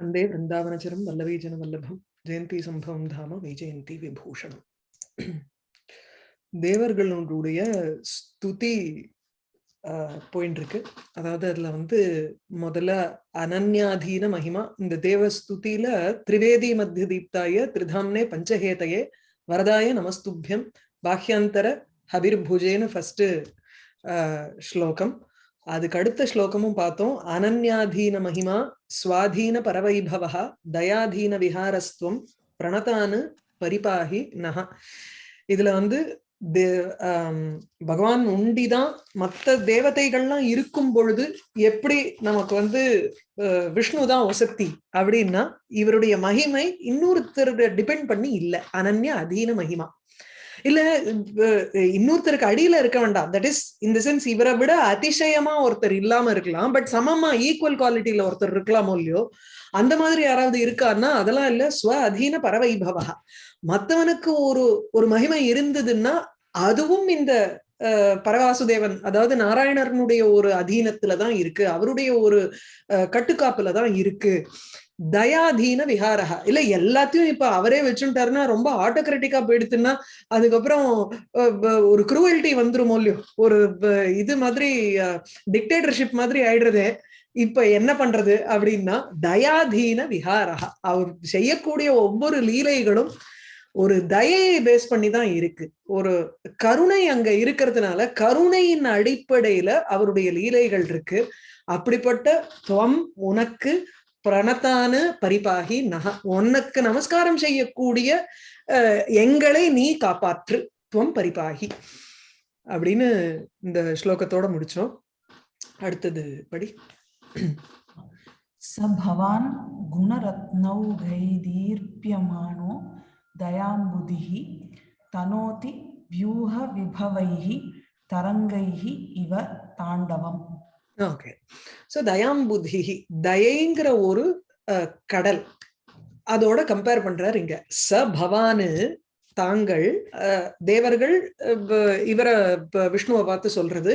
வந்தே விருந்தாவனச்சரம் வல்லவீஜன வல்லபம் ஜெயந்தி சம்பவம் தாம வைஜெயந்தி விபூஷணம் தேவர்களுடைய ஸ்துதி போயின்னு இருக்கு. அதாவது அதுல வந்து முதல்ல அனன்யாதீன மகிமா இந்த தேவ ஸ்துதியில திரிவேதி மத்திய தீப்தாய திரிதாம்னே பஞ்சஹேதையே வரதாய நமஸ்துபியம் பாஹ்யாந்தர ஹபிர்புஜேன்னு ஃபர்ஸ்ட் ஸ்லோகம். அதுக்கு அடுத்த ஸ்லோகமும் பார்த்தோம். அனன்யாதீன மகிமா சுவாதீன பரவைபவா தயாதீன விஹாரஸ்துவம் பிரணதானு பரிபாகி நகா இதுல வந்து பகவான் உண்டிதான் மற்ற தேவதைகள்லாம் இருக்கும் பொழுது எப்படி நமக்கு வந்து விஷ்ணு தான் ஒசக்தி அப்படின்னா இவருடைய மகிமை இன்னொருத்தருடைய டிபெண்ட் பண்ணி இல்லை. அனன்ய அதீன மகிமா. இல்ல இன்னொருத்தருக்கு அடியில இருக்க வேண்டாம். தட் இஸ் இந்த சென்ஸ் இவரை விட அதிசயமா ஒருத்தர் இல்லாம இருக்கலாம். பட் சமமா ஈக்குவல் குவாலிட்டியில ஒருத்தர் இருக்கலாமோ இல்லையோ அந்த மாதிரி யாராவது இருக்காருன்னா அதெல்லாம் இல்ல. ஸ்வ அதீன பரவைபவா மத்தவனுக்கு ஒரு ஒரு மகிமை இருந்ததுன்னா அதுவும் இந்த பரவாசுதேவன் அதாவது நாராயணனுடைய ஒரு அதீனத்துலதான் இருக்கு. அவருடைய ஒரு கட்டுக்காப்புலதான் இருக்கு. தயாதீன விஹாரகா இல்ல எல்லாத்தையும் இப்ப அவரே வச்சுட்டாருன்னா ரொம்ப ஆட்டோகிராட்டிக்கா போயிடுத்துன்னா அதுக்கப்புறம் ஒரு குரூவல்டி வந்துருமோ இல்லையோ? ஒரு இது மாதிரி டிக்டேட்டர்ஷிப் மாதிரி ஆயிடுறதே. இப்ப என்ன பண்றது அப்படின்னா தயாதீன விஹாரகா அவர் செய்யக்கூடிய ஒவ்வொரு லீலைகளும் ஒரு தயையை பேஸ் பண்ணி தான் இருக்கு. ஒரு கருணை அங்க இருக்கிறதுனால கருணையின் அடிப்படையில அவருடைய லீலைகள் இருக்கு. அப்படிப்பட்ட துவம் உனக்கு பிரணத்தான பரிபாகி நக. உனக்கு நமஸ்காரம் செய்யக்கூடிய எங்களை நீ காப்பாற்று துவம் பரிபாகி. அப்படின்னு இந்த ஸ்லோகத்தோட முடிச்சோம். அடுத்தது படி. ச பவான் குணரத்னௌ குணரத்னௌகைதீர்ப்பியமானோ தயாம்புதிஹி தனோதி வியூக விபவைஹி தரங்கைஹி இவ தாண்டவம். ஓகே. ஸோ தயாம்புதி தயைங்கிற ஒரு கடல் அதோட கம்பேர் பண்றாரு இங்க ச பவானு தாங்கள் தேவர்கள் இவரை விஷ்ணுவை பார்த்து சொல்றது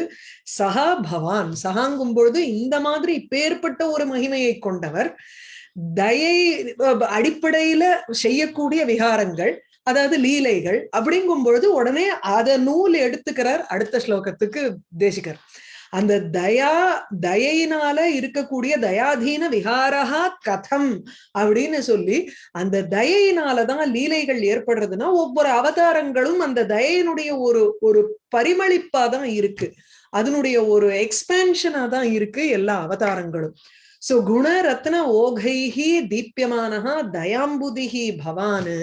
சஹா பவான் சஹாங்கும் பொழுது இந்த மாதிரி இப்பேற்பட்ட ஒரு மகிமையை கொண்டவர் தயை அடிப்படையில செய்யக்கூடிய விகாரங்கள் அதாவது லீலைகள் அப்படிங்கும் பொழுது உடனே அத நூல் எடுத்துக்கிறார் அடுத்த ஸ்லோகத்துக்கு தேசிகர் அந்த தயா தயையினால இருக்கக்கூடிய தயாதீன விகாரகா கதம் அப்படின்னு சொல்லி அந்த தயையினாலதான் லீலைகள் ஏற்படுறதுன்னா ஒவ்வொரு அவதாரங்களும் அந்த தயையினுடைய ஒரு ஒரு பரிமளிப்பா தான் இருக்கு. அதனுடைய ஒரு எக்ஸ்பேன்ஷனா தான் இருக்கு எல்லா அவதாரங்களும். சோ குணரத்ன ஓகைஹி தீப்யமானஹா தயாம்புதிஹி பவானு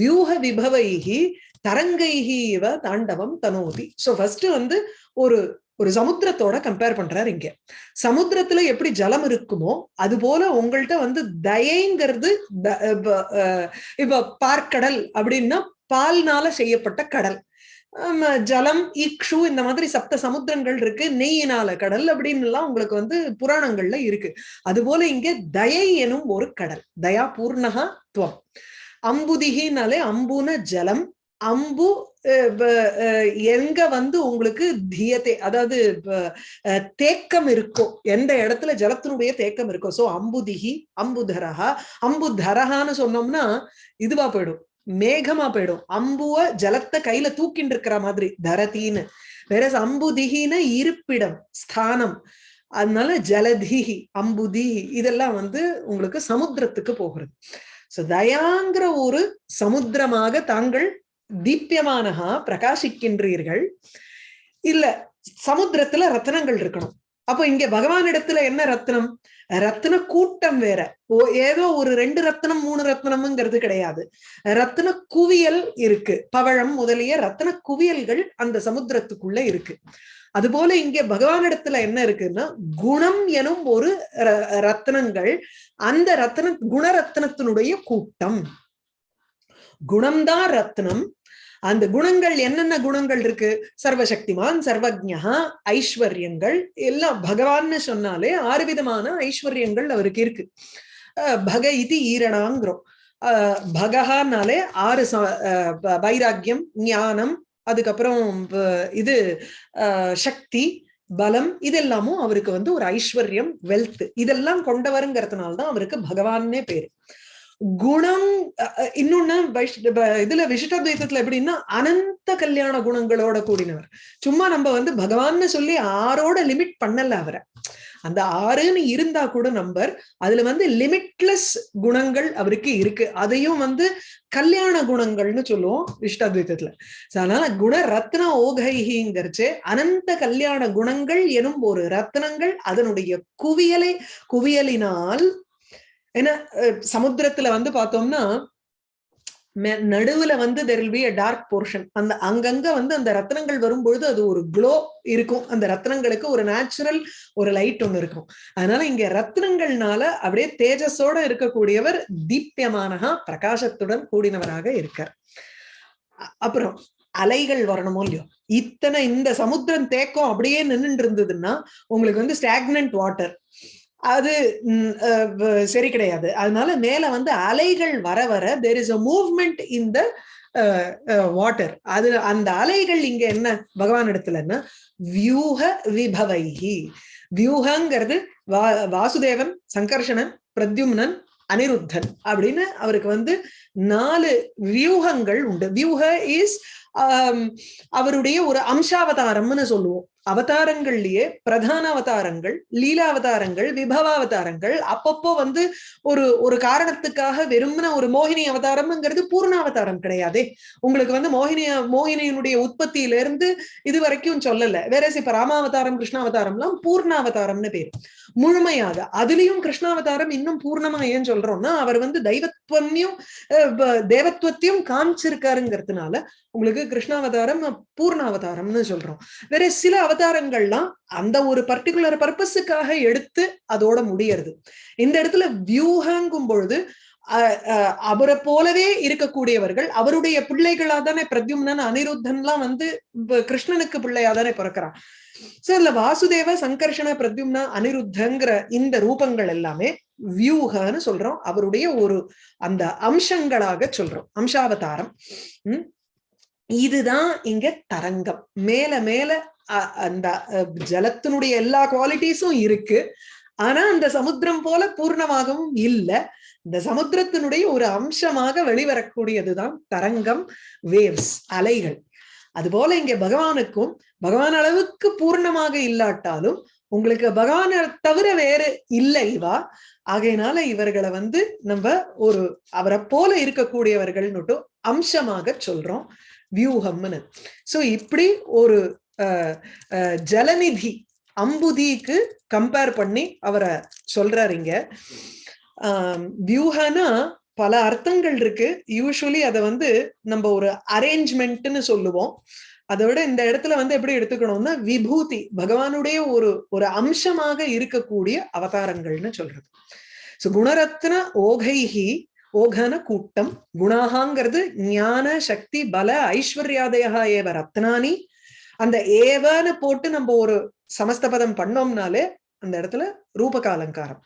வியூக விபவைஹி தரங்கைஹி இவ தாண்டவம் தனோதி. சோ ஃபர்ஸ்ட் வந்து ஒரு ஒரு சமுத்திரத்தோட கம்பேர் பண்றாரு இங்க. சமுத்திரத்துல எப்படி ஜலம் இருக்குமோ அது போல உங்கள்கிட்ட வந்து தயைங்கிறது இப்ப பார்க்கடல் அப்படின்னா பால்னால செய்யப்பட்ட கடல். ஜலம் இக்ஷு இந்த மாதிரி சப்த சமுத்திரங்கள் இருக்கு நெய்யினால கடல் அப்படின்னு எல்லாம் உங்களுக்கு வந்து புராணங்கள்ல இருக்கு. அது போல இங்க தயை எனும் ஒரு கடல் தயா பூர்ணகா துவம். அம்புதிகினாலே அம்புன ஜலம் அம்பு எங்க வந்து உங்களுக்கு தியத்தை அதாவது தேக்கம் இருக்கோ எந்த இடத்துல ஜலத்தினுடைய தேக்கம் இருக்கோ சோ அம்புதிகி அம்புதரஹா அம்புதரஹான்னு சொன்னோம்னா இதுவா போயிடும் மேகமா போயிடும் அம்புவ ஜலத்தை கையில தூக்கிட்டு இருக்கிற மாதிரி தரத்தின்னு வேற அம்புதிகின இருப்பிடம் ஸ்தானம் அதனால ஜலதிகி அம்புதிகி இதெல்லாம் வந்து உங்களுக்கு சமுத்திரத்துக்கு போகிறது. சோ தயாங்கிற ஒரு சமுத்திரமாக தாங்கள் தீப்யமானகா பிரகாசிக்கின்றீர்கள். இல்ல சமுத்திரத்துல ரத்னங்கள் இருக்கணும். அப்போ இங்க பகவான் இடத்துல என்ன ரத்னம்? ரத்ன கூட்டம் வேற. ஏதோ ஒரு ரெண்டு ரத்னம் மூணு ரத்னம்ங்கிறது கிடையாது. ரத்ன குவியல் இருக்கு. பவழம் முதலிய ரத்ன குவியல்கள் அந்த சமுத்திரத்துக்குள்ள இருக்கு. அதுபோல இங்க பகவானிடத்துல என்ன இருக்குன்னா குணம் எனும் ஒரு ரத்னங்கள் அந்த ரத்ன குணரத்னத்தினுடைய கூட்டம். குணம்தான் ரத்னம். அந்த குணங்கள் என்னென்ன குணங்கள் இருக்கு? சர்வசக்திமான் சர்வஜா ஐஸ்வர்யங்கள் எல்லாம் பகவான்னு சொன்னாலே ஆறு விதமான ஐஸ்வர்யங்கள் அவருக்கு இருக்கு. பக இது ஈரணாங்கிறோம். பகஹானாலே ஆறு வைராக்கியம் ஞானம் அதுக்கப்புறம் இது சக்தி பலம் இதெல்லாமும் அவருக்கு வந்து ஒரு ஐஸ்வர்யம் வெல்த் இதெல்லாம் கொண்டவருங்கிறதுனால்தான் அவருக்கு பகவான்னே பேரு. குணம் அஹ், இன்னொன்னு இதுல விசிஷ்டாத்வைத்தத்துல எப்படின்னா அனந்த கல்யாண குணங்களோட கூடினவர். சும்மா நம்ம வந்து பகவான்னு சொல்லி ஆறோட லிமிட் பண்ணல அவரை. அந்த ஆறுன்னு இருந்தா கூட நம்பர் அதுல வந்து லிமிட்லெஸ் குணங்கள் அவருக்கு இருக்கு. அதையும் வந்து கல்யாண குணங்கள்னு சொல்லுவோம் விஷ்டாத்வைத்தத்துல அதனால குண ரத்ன ஓகைஹிங்கிறச்சு அனந்த கல்யாண குணங்கள் எனும் ஒரு ரத்னங்கள் அதனுடைய குவியலை குவியலினால் ஏன்னா சமுத்திரத்துல வந்து பார்த்தோம்னா நடுவுல வந்து there will be a dark portion அந்த அங்கங்க வந்து அந்த ரத்னங்கள் வரும்பொழுது அது ஒரு க்ளோ இருக்கும். அந்த ரத்னங்களுக்கு ஒரு நேச்சுரல் ஒரு லைட் ஒன்னு இருக்கும். அதனால இங்க ரத்னங்கள்னால அப்படியே தேஜஸோட இருக்கக்கூடியவர் தீப்யமானகா பிரகாசத்துடன் கூடினவராக இருக்கார். அப்புறம் அலைகள் வரணுமோ இல்லையோ? இத்தனை இந்த சமுத்திரம் தேக்கம் அப்படியே நின்னுட்டு இருந்ததுன்னா உங்களுக்கு வந்து ஸ்டாக்னன்ட் வாட்டர் அது அஹ், சரி கிடையாது. அதனால மேல வந்து அலைகள் வர வர தேர் இஸ் அ மூவ்மெண்ட் இந்த வாட்டர் அது அந்த அலைகள் இங்க என்ன பகவான் இடத்துலன்னா வியூக விபவைகி வியூகங்கிறது வா வாசுதேவன் சங்கர்ஷணன் பிரத்யும்னன் அனிருத்தன் அப்படின்னு அவருக்கு வந்து நாலு வியூகங்கள் உண்டு. வியூக இஸ் அவருடைய ஒரு அம்சாவதாரம்னு சொல்லுவோம். அவதாரங்கள்லயே பிரதான அவதாரங்கள் லீலா அவதாரங்கள் விபவ அவதாரங்கள் அப்பப்போ வந்து ஒரு ஒரு காரணத்துக்காக வெறும்ன ஒரு மோகினி அவதாரம்ங்கிறது பூர்ண அவதாரம் கிடையாதே. உங்களுக்கு வந்து மோகினி மோகினியினுடைய உற்பத்தியில இருந்து இது வரைக்கும் சொல்லல. வேற இப்ப ராமாவதாரம் கிருஷ்ணாவதாரம்லாம் பூர்ண அவதாரம்னு பேரு. முழுமையாக அதுலயும் கிருஷ்ணாவதாரம் இன்னும் பூர்ணமா ஏன் சொல்றோம்னா அவர் வந்து தெய்வத்வத்தையும் தேவத்வத்தையும் காமிச்சிருக்காருங்கிறதுனால உங்களுக்கு கிருஷ்ணாவதாரம் பூர்ணாவதாரம்னு சொல்றோம். வேற சில அவதாரங்கள்லாம் அந்த ஒரு பர்டிகுலர் பர்பஸுக்காக எடுத்து அதோட முடியறது. இந்த இடத்துல வியூகங்கும் பொழுது அவரை போலவே இருக்கக்கூடியவர்கள் அவருடைய பிள்ளைகளா தானே பிரத்யும்னன் அனிருத்தன்லாம் வந்து கிருஷ்ணனுக்கு பிள்ளையா தானே பிறக்கிறான். சோ இதுல வாசுதேவ சங்கர்ஷண பிரத்யும்னா அனிருத்தங்கிற இந்த ரூபங்கள் எல்லாமே வியூகன்னு சொல்றோம். அவருடைய ஒரு அந்த அம்சங்களாக சொல்றோம். அம்சாவதாரம். இதுதான் இங்க தரங்கம். மேல மேல அந்த ஜலத்தினுடைய எல்லா குவாலிட்டிஸும் இருக்கு. ஆனா அந்த சமுத்திரம் போல பூர்ணமாகவும் இல்ல. இந்த சமுத்திரத்தினுடைய ஒரு அம்சமாக வெளிவரக்கூடியதுதான் தரங்கம் வேவ்ஸ் அலைகள். அதுபோல இங்க பகவானுக்கும் பகவான் அளவுக்கு பூர்ணமாக இல்லாட்டாலும் உங்களுக்கு பகவானை தவிர வேறு இல்லை இவா ஆகையினால இவர்களை வந்து நம்ம ஒரு அவரை போல இருக்கக்கூடியவர்கள்னுட்டு அம்சமாக சொல்றோம். வியூகம்னு. சோ இப்படி ஒரு ஜலநிதி அம்புதிக்கு கம்பேர் பண்ணி அவரை சொல்றாரு இங்க. ஆஹ் வியூகனா பல அர்த்தங்கள் இருக்கு. யூஸ்வலி அதை வந்து நம்ம ஒரு அரேஞ்ச்மெண்ட்னு சொல்லுவோம். அதோட விட இந்த இடத்துல வந்து எப்படி எடுத்துக்கணும்னா விபூதி பகவானுடைய ஒரு ஒரு அம்சமாக இருக்கக்கூடிய அவதாரங்கள்னு சொல்றது. சோ குணரத்ன ஓகைஹி ஓகன கூட்டம் குணாகாங்கிறது ஞான சக்தி பல ஐஸ்வர்யாதயா ஏவ ரத்னானி அந்த ஏவன்னு போட்டு நம்ம ஒரு சமஸ்தபதம் பண்ணோம்னாலே அந்த இடத்துல ரூபக அலங்காரம்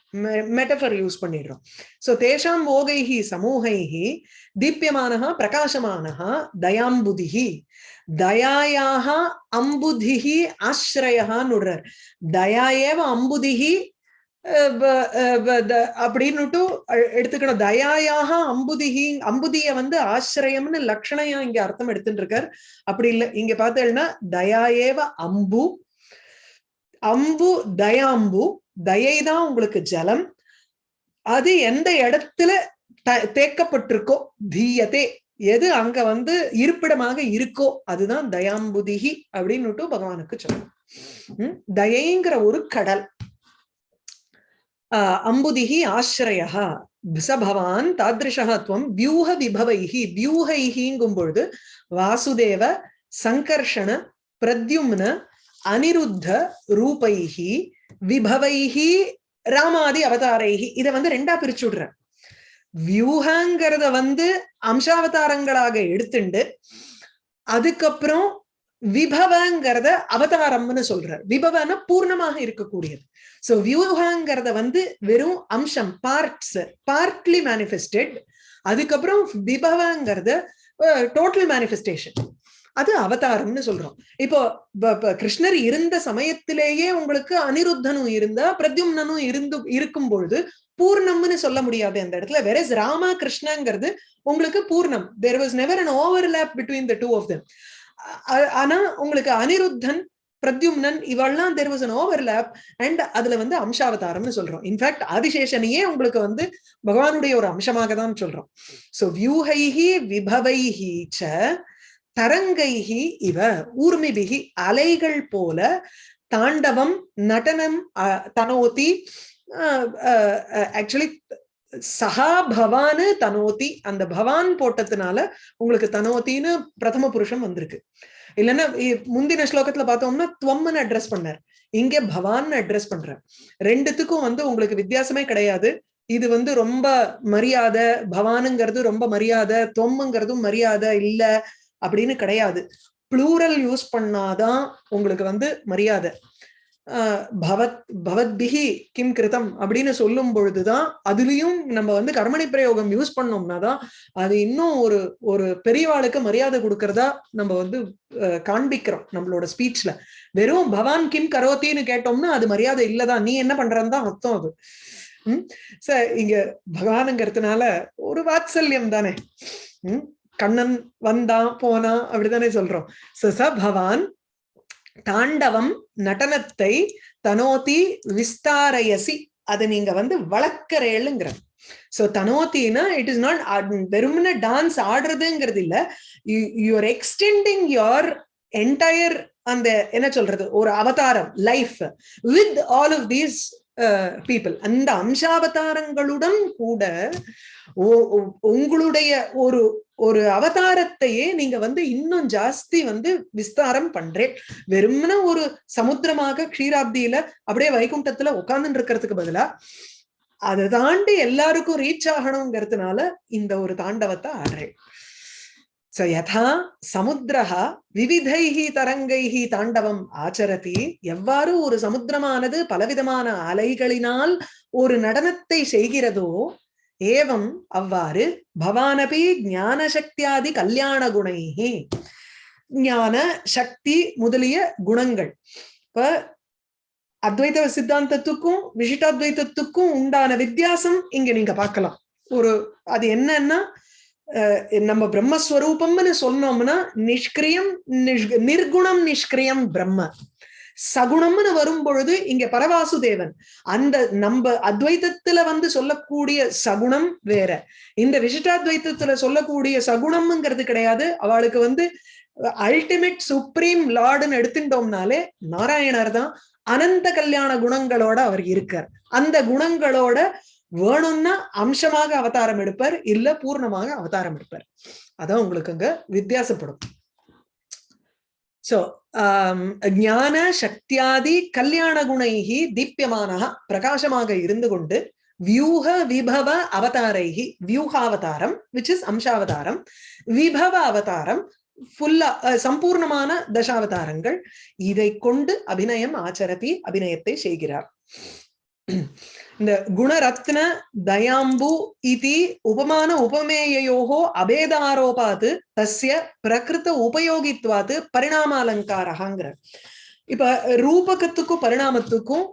மெட்டஃபர் யூஸ் பண்ணிடுறோம். சோ தேஷாம் ஓகைஹி சமூகைஹி தீப்யமானஹா பிரகாசமானஹா தயாம்புதிஹி. தயாயாக அம்புதிஹி ஆசிரயஹான்னு விடுறார். தயா ஏவ அம்புதிஹி அப்படின்னுட்டு எடுத்துக்கணும். தயாயாக அம்புதிஹி அம்புதிய வந்து ஆசிரயம்னு லக்ஷணையா இங்க அர்த்தம் எடுத்துட்டு இருக்கார் அப்படி இல்ல இங்க பார்த்தேன்னா தயாயேவ அம்பு அம்பு தயாம்பு தயை தான் உங்களுக்கு ஜலம். அது எந்த இடத்துல த- தேக்கப்பட்டிருக்கோ தீயதே. எது அங்க வந்து இருப்பிடமாக இருக்கோ அதுதான் தயாம்புதிகி அப்படின்னுட்டு பகவானுக்கு சொல்லணும் உம் தயைங்கிற ஒரு கடல். ஆஹ் ஆசிரயா ச பவான் தாதிருஷா துவம் வியூக விபவைஹி. வியூகைஹிங்கும் பொழுது வாசுதேவ சங்கர்ஷண பிரத்யும்ன அனிருத்த ரூபைஹி. விபவைஹி ராமாதி அவதாரைஹி. இதை வந்து ரெண்டா பிரிச்சு விடுறேன். வியூகங்கிறத வந்து அம்சாவதாரங்களாக எடுத்துண்டு அதுக்கப்புறம் விபவங்கிறத அவதாரம்னு சொல்றார். விபவன பூர்ணமாக இருக்கக்கூடியது. சோ வியூகங்கிறத வந்து வெறும் அம்சம் பார்ட்ஸ் பார்ட்லி மேனிஃபெஸ்டட் அதுக்கப்புறம் விபவங்கிறது டோட்டல் மேனிஃபெஸ்டேஷன் அது அவதாரம்னு சொல்றோம். இப்போ கிருஷ்ணர் இருந்த சமயத்திலேயே உங்களுக்கு அனிருத்தனும் இருந்தா பிரத்யும்னனும் இருந்து இருக்கும் பொழுது பூர்ணம்னு சொல்ல முடியாது அந்த இடத்துல. வேற ராம கிருஷ்ணங்கிறது உங்களுக்கு பூர்ணம். There was never an overlap between the two of them ஆனா உங்களுக்கு அனிருத்தன் பிரத்யும்னன் இவெல்லாம் there was an overlap and அதுல வந்து அம்சாவதாரம்னு சொல்றோம். இன்ஃபேக்ட் ஆதிசேஷனையே உங்களுக்கு வந்து பகவானுடைய ஒரு அம்சமாக தான் சொல்றோம். சோ வியூஹைஹி விபவைஹி ச தரங்கைஹி இவ ஊர்மிபிகி அலைகள் போல தாண்டவம் நடனம் அஹ், தனோதி ஆக்சுவலி சஹா பவானு தனோதி அந்த பவான் போட்டதுனால உங்களுக்கு தனோத்தின்னு பிரதம புருஷம் வந்திருக்கு. இல்லைன்னா இ- முந்தின ஸ்லோகத்துல பார்த்தோம்னா துவம்னு அட்ரஸ் பண்ணார். இங்கே பவான்னு அட்ரஸ் பண்றார். ரெண்டுத்துக்கும் வந்து உங்களுக்கு வித்தியாசமே கிடையாது. இது வந்து ரொம்ப மரியாதை பவானுங்கிறது ரொம்ப மரியாதை தொம்முங்கிறதும் மரியாதை இல்ல அப்படின்னு கிடையாது. ப்ளூரல் யூஸ் பண்ணாதான் உங்களுக்கு வந்து மரியாதை. பவத் பவத்பிகி கிம் கிருதம் அப்படின்னு சொல்லும் பொழுதுதான் அதுலயும் நம்ம வந்து கர்மணி பிரயோகம் யூஸ் பண்ணோம்னா தான் அது இன்னும் ஒரு ஒரு பெரியவாளுக்கு மரியாதை கொடுக்கறதா நம்ம வந்து அஹ், காண்பிக்கிறோம் நம்மளோட ஸ்பீச்ல. வெறும் பவான் கிம் கரோத்தின்னு கேட்டோம்னா அது மரியாதை இல்லதான். நீ என்ன பண்றன்னு தான் அர்த்தம் அது. உம் ச இங்க பகவானுங்கிறதுனால ஒரு வாத்சல்யம் தானே. உம் கண்ணன் வந்தான் போனா அப்படித்தானே சொல்றோம். ச ச பவான் தாண்டவம் நடனத்தை தனோதி விஸ்தாரயசி. அதை நீங்க வந்து வளர்க்கறேளுங்கிற சோ தனோத்தினா இட் இஸ் நாட் வெறுமனே டான்ஸ் ஆடுறதுங்கிறது இல்ல. யூஆர் எக்ஸ்டெண்டிங் யோர் என்டையர் அந்த என்ன சொல்றது ஒரு அவதாரம் life with all of these people அந்த அம்சாவதாரங்களுடன் கூட உங்களுடைய ஒரு ஒரு அவதாரத்தையே நீங்க வந்து இன்னும் ஜாஸ்தி வந்து விஸ்தாரம் பண்றேன். வெறுமன ஒரு சமுத்திரமாக க்ஷீராப்தியில அப்படியே வைகுண்டத்துல உட்கார்ந்துட்டு இருக்கிறதுக்கு பதிலா அதை தாண்டி எல்லாருக்கும் ரீச் ஆகணுங்கிறதுனால இந்த ஒரு தாண்டவத்தை ஆடுறேன். ச யதா சமுத்திரஹா விவிதைஹி தரங்கைஹி தாண்டவம் ஆச்சரதி. எவ்வாறு ஒரு சமுத்திரமானது பலவிதமான அலைகளினால் ஒரு நடனத்தை செய்கிறதோ ஏவம் அவ்வாறு பவானபி ஞான சக்தியாதி கல்யாண குணைஹி ஞான சக்தி முதலிய குணங்கள். இப்ப அத்வைத சித்தாந்தத்துக்கும் விசிட்டாத்வைத்தத்துக்கும் உண்டான வித்தியாசம் இங்க நீங்க பார்க்கலாம். ஒரு அது என்னன்னா அஹ், நம்ம பிரம்மஸ்வரூபம்னு சொன்னோம்னா நிஷ்கிரியம் நிஷ்- நிர்குணம் நிஷ்கிரியம் பிரம்ம. சகுணம்னு வரும் பொழுது இங்க பரவாசுதேவன். அந்த நம்ம அத்வைதத்துல வந்து சொல்லக்கூடிய சகுணம் வேற. இந்த விசிட்டாத்வைத்தத்துல சொல்லக்கூடிய சகுணம்ங்கிறது கிடையாது. அவளுக்கு வந்து அல்டிமேட் சுப்ரீம் லார்டுன்னு எடுத்துட்டோம்னாலே நாராயணர் தான் அனந்த கல்யாண குணங்களோட அவர் இருக்கார். அந்த குணங்களோட வேணும்னா அம்சமாக அவதாரம் எடுப்பார் இல்ல பூர்ணமாக அவதாரம் எடுப்பார். அதான் உங்களுக்கு அங்க வித்தியாசப்படும். சோ um, ஞான சக்தியாதி கல்யாண குணைகி தீப்யமானக பிரகாசமாக இருந்து கொண்டு வியூக விபவ அவதாரைகி வியூகாவதாரம் விச் இஸ் அம்சாவதாரம் விபவ அவதாரம் ஃபுல்லா சம்பூர்ணமான தசாவதாரங்கள் இதை கொண்டு அபிநயம் ஆச்சரதி அபிநயத்தை செய்கிறார். இந்த குணரத்ன தயாம்பு இதி உபமான உபமேயோகோ அபேதாரோபாத்து தஸ்ய பிரகிருத உபயோகித்வாத்து பரிணாமாலங்காரகாங்கிற இப்ப ரூபகத்துக்கும் பரிணாமத்துக்கும்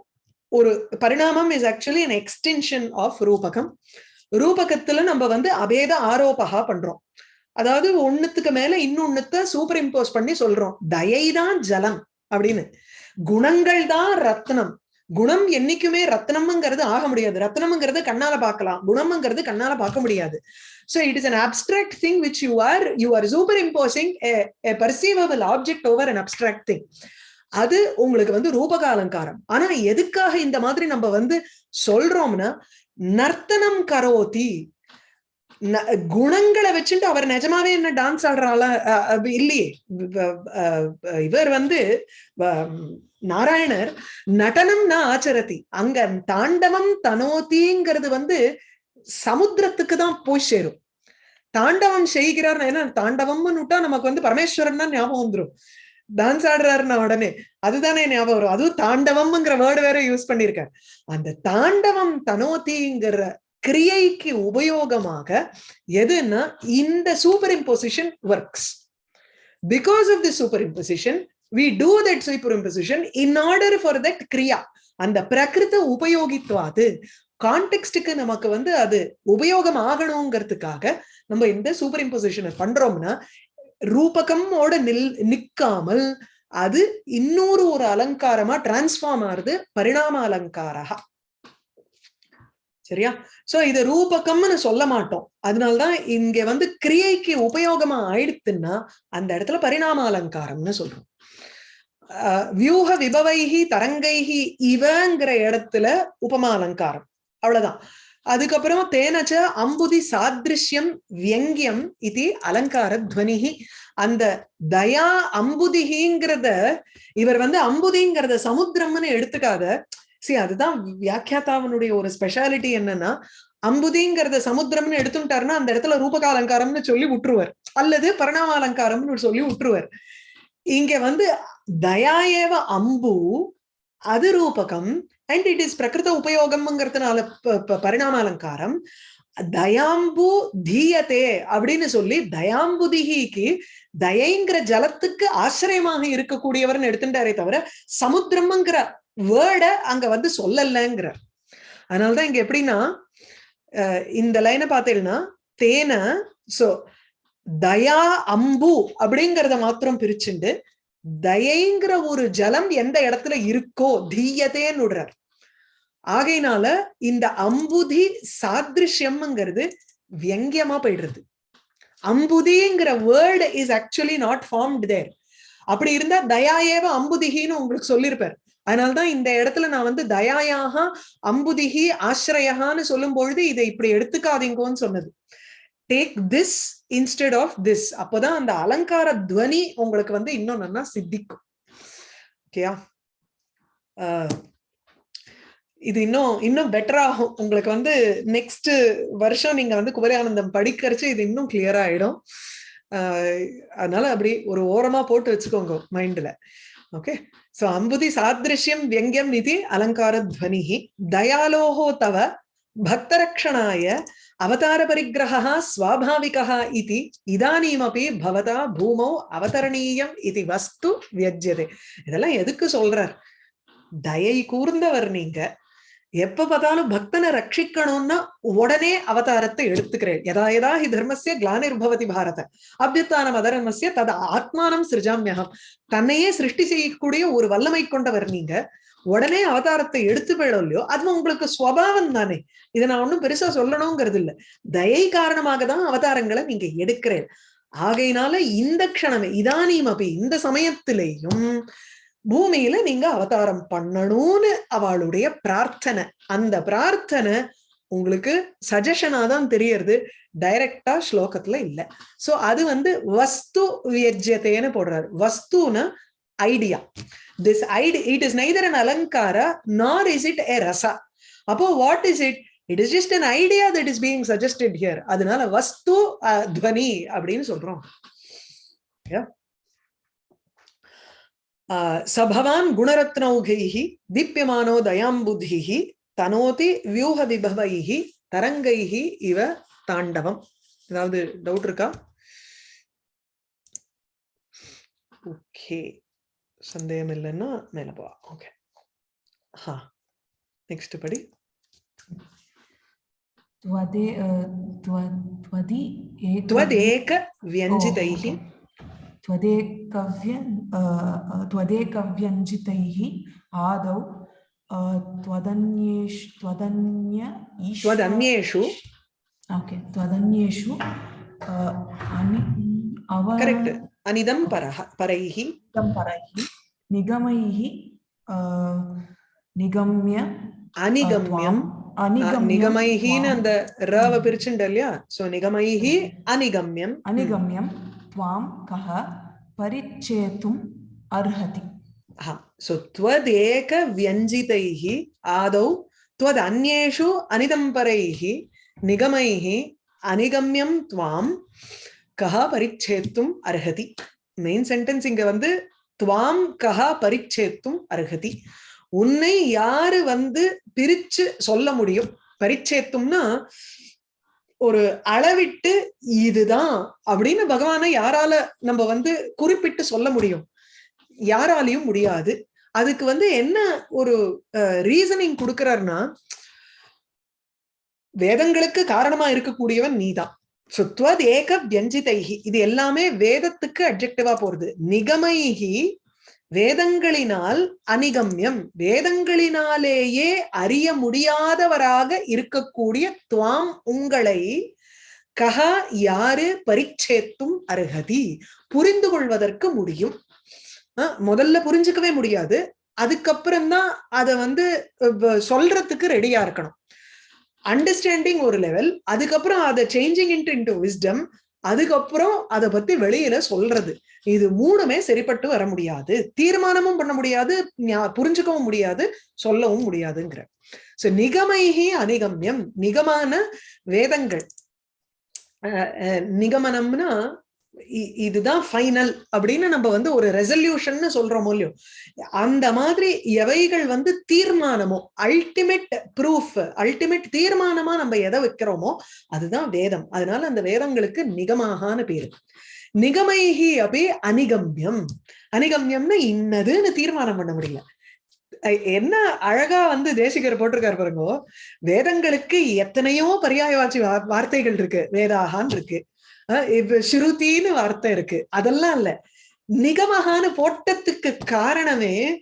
ஒரு பரிணாமம் is actually an extension of ரூபகம். ரூபகத்துல நம்ம வந்து அபேத ஆரோபகா பண்றோம். அதாவது ஒண்ணுத்துக்கு மேல இன்னொன்னுத்த சூப்பர் இம்போஸ் பண்ணி சொல்றோம். தயை தான் ஜலம் அப்படின்னு. குணங்கள் தான் ரத்னம். குணம் என்னைக்குமே ரத்னம்ங்கிறது ஆக முடியாது. ரத்னம்ங்கிறது கண்ணால பார்க்கலாம். குணம்ங்கிறது கண்ணால பார்க்க முடியாது. So it is an abstract thing which you are you are superimposing perceivable object over an abstract thing அது உங்களுக்கு வந்து ரூபக அலங்காரம் ஆனா எதுக்காக இந்த மாதிரி நம்ம வந்து சொல்றோம்னா நர்த்தனம் கரோதி. குணங்களை வச்சுட்டு அவர் நிஜமாவே என்ன டான்ஸ் ஆடுறாளா இல்லையே. இவர் வந்து நாராயணர் நாராயணர் நடனம்னா ஆச்சரதி அங்க தாண்டவம் தனோதிங்கிறது வந்து சமுத்திரத்துக்கு தான் போய் சேரும். தாண்டவம் செய்கிறார் ஏன்னா தாண்டவம்னு விட்டா நமக்கு வந்து பரமேஸ்வரன் தான் ஞாபகம் வந்துரும். டான்ஸ் ஆடுறாருன்னா உடனே அதுதானே ஞாபகம் வரும். அதுவும் தாண்டவம்ங்கிற வேர்டு வேற யூஸ் பண்ணிருக்கார் அந்த தாண்டவம் தனோதிங்கிற கிரியைக்கு உபயோகமாக எதுன்னா இந்த superimposition works because of the superimposition we do that superimposition in order for that கிரியா அந்த பிரகிருத உபயோகித்துவாது. கான்டெக்ஸ்டுக்கு நமக்கு வந்து அது உபயோகம் ஆகணுங்கிறதுக்காக நம்ம இந்த சூப்பர் இம்போசிஷனை பண்றோம்னா ரூபகமோட நில் நிக்காமல் அது இன்னொரு ஒரு அலங்காரமா டிரான்ஸ்ஃபார்ம் ஆறுது பரிணாம அலங்காரா சரியா? சோ இது ரூபகம்னு சொல்ல மாட்டோம். அதனால்தான் இங்க வந்து கிரியைக்கு உபயோகமா ஆயிடுத்துன்னா அந்த இடத்துல பரிணாம அலங்காரம்னு சொல்றோம். வியூக விபவைகி தரங்கைகி இவங்கிற இடத்துல உபமா அலங்காரம். அவ்வளவுதான். அதுக்கப்புறம் தேனச்ச அம்புதி சாதிருஷ்யம் வியங்கியம் இது அலங்கார துவனிகி அந்த தயா அம்புதிகிங்கிறத இவர் வந்து அம்புதிங்கிறத சமுத்திரம்னு எடுத்துக்காத சி அதுதான் வியாக்கியாத்தாவனுடைய ஒரு ஸ்பெஷாலிட்டி என்னன்னா அம்புதிங்கிறத சமுத்திரம்னு எடுத்துட்டாருன்னா அந்த இடத்துல ரூபக அலங்காரம்னு சொல்லி விட்டுருவார் அல்லது பரிணாம அலங்காரம்னு சொல்லி விட்டுருவார் இங்க வந்து தயாஏவ அம்பு அது ரூபகம் அண்ட் இட் இஸ் பிரகிருத உபயோகம்ங்கிறதுனால பரிணாம அலங்காரம் தயாம்பு தீயத்தே அப்படின்னு சொல்லி தயாம்புதிகிக்கு தயைங்கிற ஜலத்துக்கு ஆசிரியமாக இருக்கக்கூடியவர்னு எடுத்துட்டாரே தவிர சமுத்திரம்ங்கிற வேர்ட அங்க வந்து சொல்லலைங்கிறார். அதனாலதான் இங்க எப்படின்னா இந்த லைனை பார்த்தீங்கன்னா தேனை சோ தயா அம்பு அப்படிங்கிறத மாத்திரம் பிரிச்சுண்டு தயைங்கிற ஒரு ஜலம் எந்த இடத்துல இருக்கோ தீயதேன்னு விடுறார் ஆகையினால இந்த அம்புதி சாதிருஷ்யம்ங்கிறது வியங்கியமா போயிடுறது. அம்புதிங்கிற word is actually not formed there அப்படி இருந்தா தயா ஏவ அம்புதிகின்னு உங்களுக்கு சொல்லியிருப்பார். அதனால்தான் இந்த இடத்துல நான் வந்து தயாயாக அம்புதிகி ஆசிரயகான்னு சொல்லும் பொழுது இதை இப்படி எடுத்துக்காதீங்கன்னு சொன்னது. Take this instead of this அப்போதான் அந்த அலங்கார துவனி உங்களுக்கு வந்து இன்னும் நல்லா சித்திக்கும். ஓகேயா? இது இன்னும் இன்னும் பெட்டர் ஆகும். உங்களுக்கு வந்து நெக்ஸ்ட் வருஷம் நீங்க வந்து குமரியானந்தம் படிக்கிறச்சு இது இன்னும் கிளியர் ஆயிடும். அதனால அப்படி ஒரு ஓரமா போட்டு வச்சுக்கோங்க மைண்ட்ல ஓகே? சோ அம்புதி சாதிருஷ்யம் வியங்கியம் நிதி அலங்கார துவனிஹி தயாலோஹோ தவ பக்தரக்ஷணாய அவதார பரிகிரகா ஸ்வாபாவிகா இது இதானீமப்பி பவதா பூமௌ அவதரணீயம் இது வஸ்து வியஜ்யதே இதெல்லாம் எதுக்கு சொல்றார் தயை கூர்ந்தவர் நீங்க எப்ப பார்த்தாலும் பக்தனை ரட்சிக்கணும்னா உடனே அவதாரத்தை எடுத்துக்கிறேன். எதா எதா ஹி தர்மசிய கிளானிர்பவதி பாரத. அபியுத்தானம் அதர்மசிய தத ஆத்மானம் சிருஜாமியகம் தன்னையே சிருஷ்டி செய்யக்கூடிய ஒரு வல்லமை கொண்டவர் நீங்க. உடனே அவதாரத்தை எடுத்து போயிடும் இல்லையோ அது உங்களுக்கு சுவாவம் தானே. இதை நான் ஒன்றும் பெருசா சொல்லணுங்கிறது இல்ல. தயை காரணமாக தான் அவதாரங்களை நீங்க எடுக்கிறேன். ஆகையினால இந்த க்ஷணமே இதானீம் அப்படி இந்த சமயத்திலேயும் பூமியில நீங்க அவதாரம் பண்ணணும்னு அவளுடைய பிரார்த்தனை. அந்த பிரார்த்தனை உங்களுக்கு சஜஷனா தான் தெரியறது. டைரக்டா ஸ்லோகத்துல இல்ல. சோ அது வந்து வஸ்து வியஜ்யத்தைன்னு போடுறாரு. வஸ்துன்னு idea this idea it is neither an அலங்கார நார் இஸ் இட் ஏ ரசா அப்போ what is it it is just an idea that is being suggested here அதனால வஸ்து துவனி அப்படின்னு சொல்றோம். சபவான் குணரத்னௌகைः தீப்யமானோ தயாம்புதிः தனோதி வியூக விபவைः தரங்கைः இவ தாண்டவம் ஏதாவது டவுட் இருக்கா ஓகே சந்தேகம் இல்லைன்னா மேல போவா ஓகே ஹா நெக்ஸ்ட் படி त्वदे त्वदि त्वदेक व्यञ्जितैः त्वदेकव्य त्वदेकव्यञ्जितैः आदौ त्वदन्येषु त्वदन्य त्वदन्येषु ओके त्वदन्येषु अनि अव करेक्ट् अनिदं परः परैः परैः निगमैः निगम्य அனிகம்யம் நிகமைஹின்னு அந்த ரவ பிரிச்சுண்டு இல்லையா சோ நிகமைஹி அனிகம்யம் अनिगम्यं त्वां कः परिच्छेतुम् अर्हति सो त्वदेक व्यञ्जितैः आदौ त्वदन्येषु अनिदम्परैः निगमैः अनिगम्यं त्वां कः परिच्छेतुम् अर्हति மெயின் சென்டென்ஸ் இங்க வந்து துவாம் கஹா பரிச்சேத்தும் அருகதி உன்னை யாரு வந்து பிரிச்சு சொல்ல முடியும் பரிச்சேத்தும்னா ஒரு அளவிட்டு இதுதான் அப்படின்னு பகவானை யாரால நம்ம வந்து குறிப்பிட்டு சொல்ல முடியும். யாராலையும் முடியாது. அதுக்கு வந்து என்ன ஒரு ரீசனிங் கொடுக்கறாருன்னா வேதங்களுக்கு காரணமா இருக்கக்கூடியவன் நீதான். சுத்வத் ஏக வியஞ்சிதைகி இது எல்லாமே வேதத்துக்கு அப்ஜெக்டிவா போறது. நிகமைகி வேதங்களினால் அனிகம்யம் வேதங்களினாலேயே அறிய முடியாதவராக இருக்கக்கூடிய துவாம் உங்களை கஹா யாரு பரிச்சேத்தும் அருகதி. புரிந்து கொள்வதற்கு முடியும். முதல்ல புரிஞ்சுக்கவே முடியாது. அதுக்கப்புறம் தான் அதை வந்து சொல்றதுக்கு ரெடியா இருக்கணும். அண்டர்ஸ்டாண்டிங் ஒரு லெவல் அதுக்கப்புறம் அதை சேஞ்சிங் இன்ட் இன்டு விஸ்டம் அதுக்கப்புறம் அதை பத்தி வெளியில சொல்றது. இது மூணுமே சரிப்பட்டு வர முடியாது. தீர்மானமும் பண்ண முடியாது. புரிஞ்சுக்கவும் முடியாது. சொல்லவும் முடியாதுங்கிற. சோ நிகமைகி அனிகமியம் நிகமான வேதங்கள். நிகமனம்னா இதுதான் ஃபைனல் அப்படின்னு நம்ம வந்து ஒரு ரெசல்யூஷன் சொல்றோமோ இல்லையோ. அந்த மாதிரி எவைகள் வந்து தீர்மானமோ அல்டிமேட் ப்ரூஃப் அல்டிமேட் தீர்மானமா நம்ம எதை வைக்கிறோமோ அதுதான் வேதம். அதனால அந்த வேதங்களுக்கு நிகமாகான்னு பேரு. நிகமைகி அப்படி அனிகம்யம். அனிகம்யம்னா இன்னதுன்னு தீர்மானம் பண்ண முடியல. என்ன அழகா வந்து தேசிகர் போட்டிருக்காரு பாருங்க. வேதங்களுக்கு எத்தனையோ பரியாயவாட்சி வார்த்தைகள் இருக்கு. வேதாகான் இருக்கு. இப்ப ஸ்ருதின்னு வார்த்தை இருக்கு. அதெல்லாம் இல்ல. நிகமகான்னு போட்டத்துக்கு காரணமே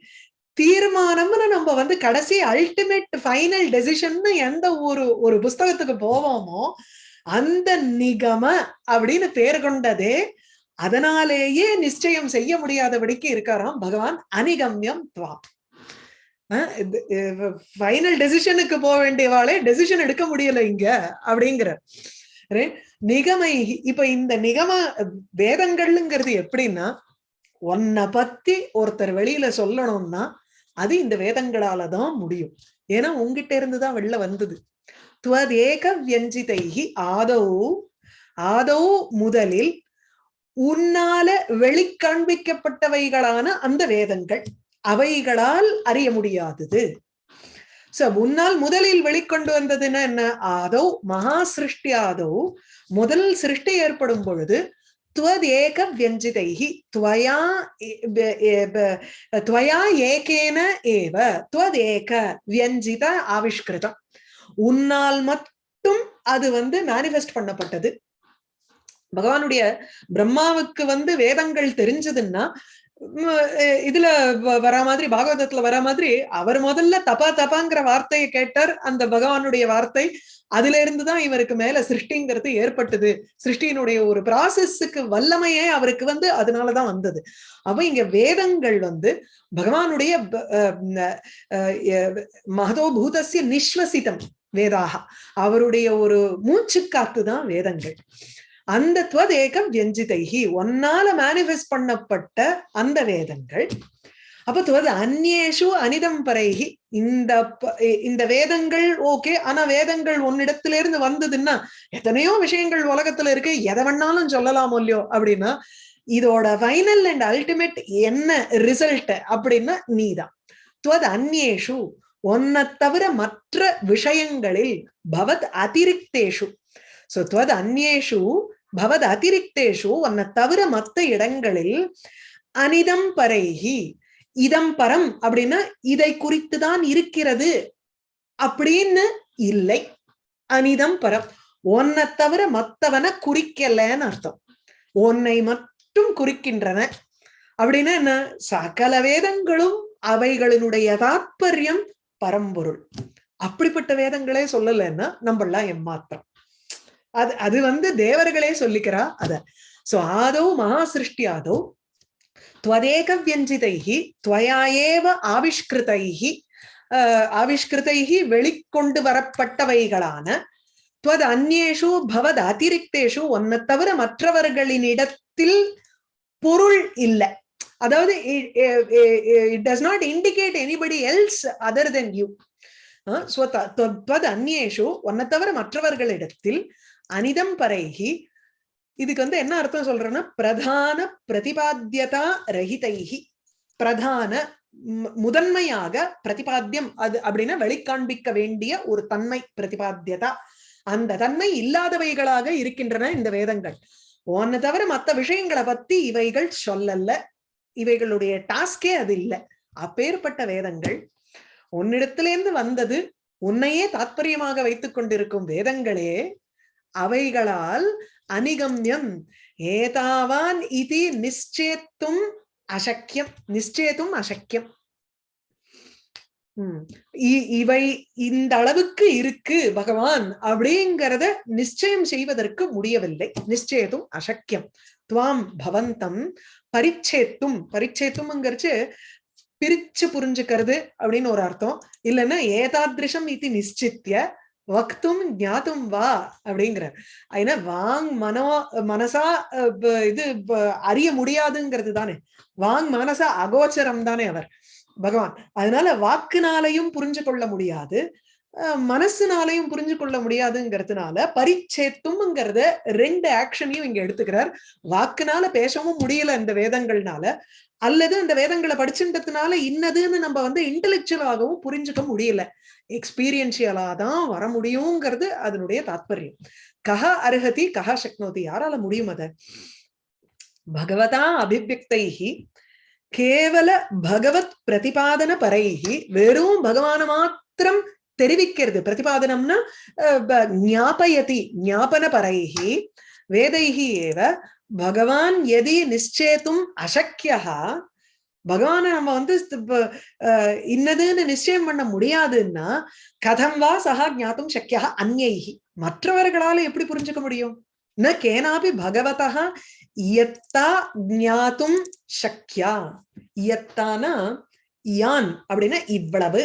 தீர்மானம்னு நம்ம வந்து கடைசி அல்டிமேட் ஃபைனல் டெசிஷன் எந்த ஒரு ஒரு புஸ்தகத்துக்கு போவோமோ அந்த நிகம அப்படின்னு பேர் கொண்டதே அதனாலேயே நிச்சயம் செய்ய முடியாதபடிக்கு இருக்காராம் பகவான். அனிகம்யம் துவா. ஃபைனல் டெசிஷனுக்கு போக வேண்டியவாளே டெசிஷன் எடுக்க முடியல இங்க அப்படிங்கிற நிகமை இப்ப இந்த நிகம வேதங்கள்ங்கிறது எப்படின்னா உன்னை பத்தி ஒருத்தர் வெளியில சொல்லணும்னா அது இந்த வேதங்களாலதான் முடியும். ஏன்னா உங்ககிட்ட இருந்துதான் வெளில வந்தது. துவதேக வியஞ்சிதைகி ஆதௌ ஆதௌ முதலில் உன்னால வெளிக்காண்பிக்கப்பட்டவைகளான அந்த வேதங்கள் அவைகளால் அறிய முடியாதது. சோ முன்னால் முதலில் வெளிக்கொண்டு வந்ததுன்னா என்ன? ஆதோ மகா சிருஷ்டி ஆதோ முதல் சிருஷ்டி ஏற்படும் பொழுது துவதேக வியஞ்சிதைஹி துவயா துவயா ஏகேன ஏவ துவதேக வியஞ்சித ஆவிஷ்கிருதம். உன்னால் மட்டும் அது வந்து மேனிஃபெஸ்ட் பண்ணப்பட்டது. பகவானுடைய பிரம்மாவுக்கு வந்து வேதங்கள் தெரிஞ்சதுன்னா இதுல வர மாதிரி பாகவதத்துல வர மாதிரி அவர் முதல்ல தப்பா தப்பாங்கிற வார்த்தையை கேட்டார். அந்த பகவானுடைய வார்த்தை அதுல இருந்துதான் இவருக்கு மேல சிருஷ்டிங்கிறது ஏற்பட்டது. சிருஷ்டியினுடைய ஒரு ப்ராசஸ்க்கு வல்லமையே அவருக்கு வந்து அதனாலதான் வந்தது. அப்ப இங்க வேதங்கள் வந்து பகவானுடைய மகதோபூதசிய நிஸ்வசிதம் வேதாக. அவருடைய ஒரு மூச்சு காத்து தான் வேதங்கள். அந்த துவதேகம் வியஞ்சிதைகி ஒன்னால மேனிஃபெஸ்ட் பண்ணப்பட்ட அந்த வேதங்கள். அப்ப துவது அந்நேஷு அனிதம் பரைகி இந்த இந்த வேதங்கள் ஓகே. ஆனா வேதங்கள் உன்னிடத்துல இருந்து வந்ததுன்னா எத்தனையோ விஷயங்கள் உலகத்துல இருக்கு. எதை வேணாலும் சொல்லலாமோ இல்லையோ அப்படின்னா இதோட ஃபைனல் அண்ட் அல்டிமேட் என்ன ரிசல்ட் அப்படின்னா நீதான். துவது அந்நேஷு ஒன்னை தவிர மற்ற விஷயங்களில் பவத் அதிரிக்தேஷு. சோ துவத் அந்நேஷு பவத் அதிரிக்தேஷு உன்னை தவிர மற்ற இடங்களில் அனிதம் பரைகி இதம் பரம் அப்படின்னா இதை குறித்துதான் இருக்கிறது அப்படின்னு இல்லை. அனிதம் பரம். உன்னை தவிர மத்தவனை குறிக்கலன்னு அர்த்தம். உன்னை மட்டும் குறிக்கின்றன. அப்படின்னா என்ன? சகல வேதங்களும் அவைகளினுடைய தாற்பயம் பரம்பொருள். அப்படிப்பட்ட வேதங்களே சொல்லலைன்னா நம்மளாம் எம்மாத்திரம். அது அது வந்து தேவர்களே சொல்லிக்கிறா அத. சோ ஆதோ மகா சிருஷ்டி ஆதோ துவதேக வியஞ்சிதைகி துவயாயேவ ஏவ ஆவிஷ்கிருதைகி ஆவிஷ்கிருதைகி வெளிக்கொண்டு வரப்பட்டவைகளான துவத் அந்நேஷு பவத் அதிரிக்தேஷு ஒன்ன தவிர மற்றவர்களினிடத்தில் பொருள் இல்லை. அதாவது it does not indicate anybody else other than you அந்நேஷு ஒன்ன தவிர மற்றவர்களிடத்தில் அனிதம் பரைகி இதுக்கு வந்து என்ன அர்த்தம் சொல்றேன்னா பிரதான பிரதிபாத்தியதா ரஹிதைகி பிரதான முதன்மையாக பிரதிபாத்தியம் அது அப்படின்னா வெளிக்காண்பிக்க வேண்டிய ஒரு தன்மை பிரதிபாத்தியதா. அந்த தன்மை இல்லாதவைகளாக இருக்கின்றன இந்த வேதங்கள். ஒன்ன தவிர மத்த விஷயங்களை பத்தி இவைகள் சொல்லல இவைகளுடைய டாஸ்கே அது இல்லை. அப்பேற்பட்ட வேதங்கள். உன்னிடத்திலேருந்து வந்தது உன்னையே தாத்பரியமாக வைத்துக் கொண்டிருக்கும் வேதங்களே அவைகளால் அனிகம்யம் ஏதாவான் இது நிச்சேத்தும் அசக்கியம். நிச்சேத்தும் அசக்கியம். உம் இ- இவை இந்த அளவுக்கு இருக்கு பகவான் அப்படிங்கிறத நிச்சயம் செய்வதற்கு முடியவில்லை. நிச்சயத்தும் அசக்கியம். துவாம் பவந்தம் பரிச்சேத்தும். பரிச்சேத்தும்ங்கிறச்சு பிரிச்சு புரிஞ்சுக்கிறது அப்படின்னு ஒரு அர்த்தம். இல்லைன்னா ஏதாதிருஷம் இது நிச்சித்திய வக்தும் ஞாத்தும் வா அப்படிங்கிற ஏன்னா வாங் மனோ மனசா இது அறிய முடியாதுங்கிறது தானே. வாங் மனசா அகோச்சரம் தானே அவர் பகவான். அதனால வாக்குனாலையும் புரிஞ்சு கொள்ள முடியாது. மனசுனாலையும் புரிஞ்சு கொள்ள முடியாதுங்கிறதுனால பரிச்சேத்தும்ங்கிறத ரெண்டு ஆக்ஷனையும் இங்க எடுத்துக்கிறார். வாக்குனால பேசவும் முடியல இந்த வேதங்கள்னால அல்லது அந்த வேதங்களை படிச்சுட்டதுனால இன்னதுன்னு நம்ம வந்து இன்டெலெக்சுவலாகவும் புரிஞ்சுக்க முடியல. எக்ஸ்பீரியன்ஷியலா தான் வர முடியுங்கிறது அதனுடைய தாத்பரியம். கஹ அருகதி கஹ சக்னோதி. யாரால முடியும் அதை? பகவதா அபிவியக்தைகி கேவல பகவத் பிரதிபாதன பரைஹி வெறும் பகவான மாத்திரம் தெரிவிக்கிறது. பிரதிபாதனம்னா ஞாபயதி ஞாபன பரைஹி வேதைகி ஏவ பகவான் எதி நிச்சேத்தும் அசக்கியா பகவானை நம்ம வந்து இன்னதுன்னு நிச்சயம் பண்ண முடியாதுன்னா கதம் வா சகா ஜாத்தும் சக்கியா அந்நைகி மற்றவர்களால எப்படி புரிஞ்சுக்க முடியும்? ந கேனாபி பகவதா இயத்தா ஞாத்தும் சக்கியா இயத்தானா யான் அப்படின்னா இவ்வளவு.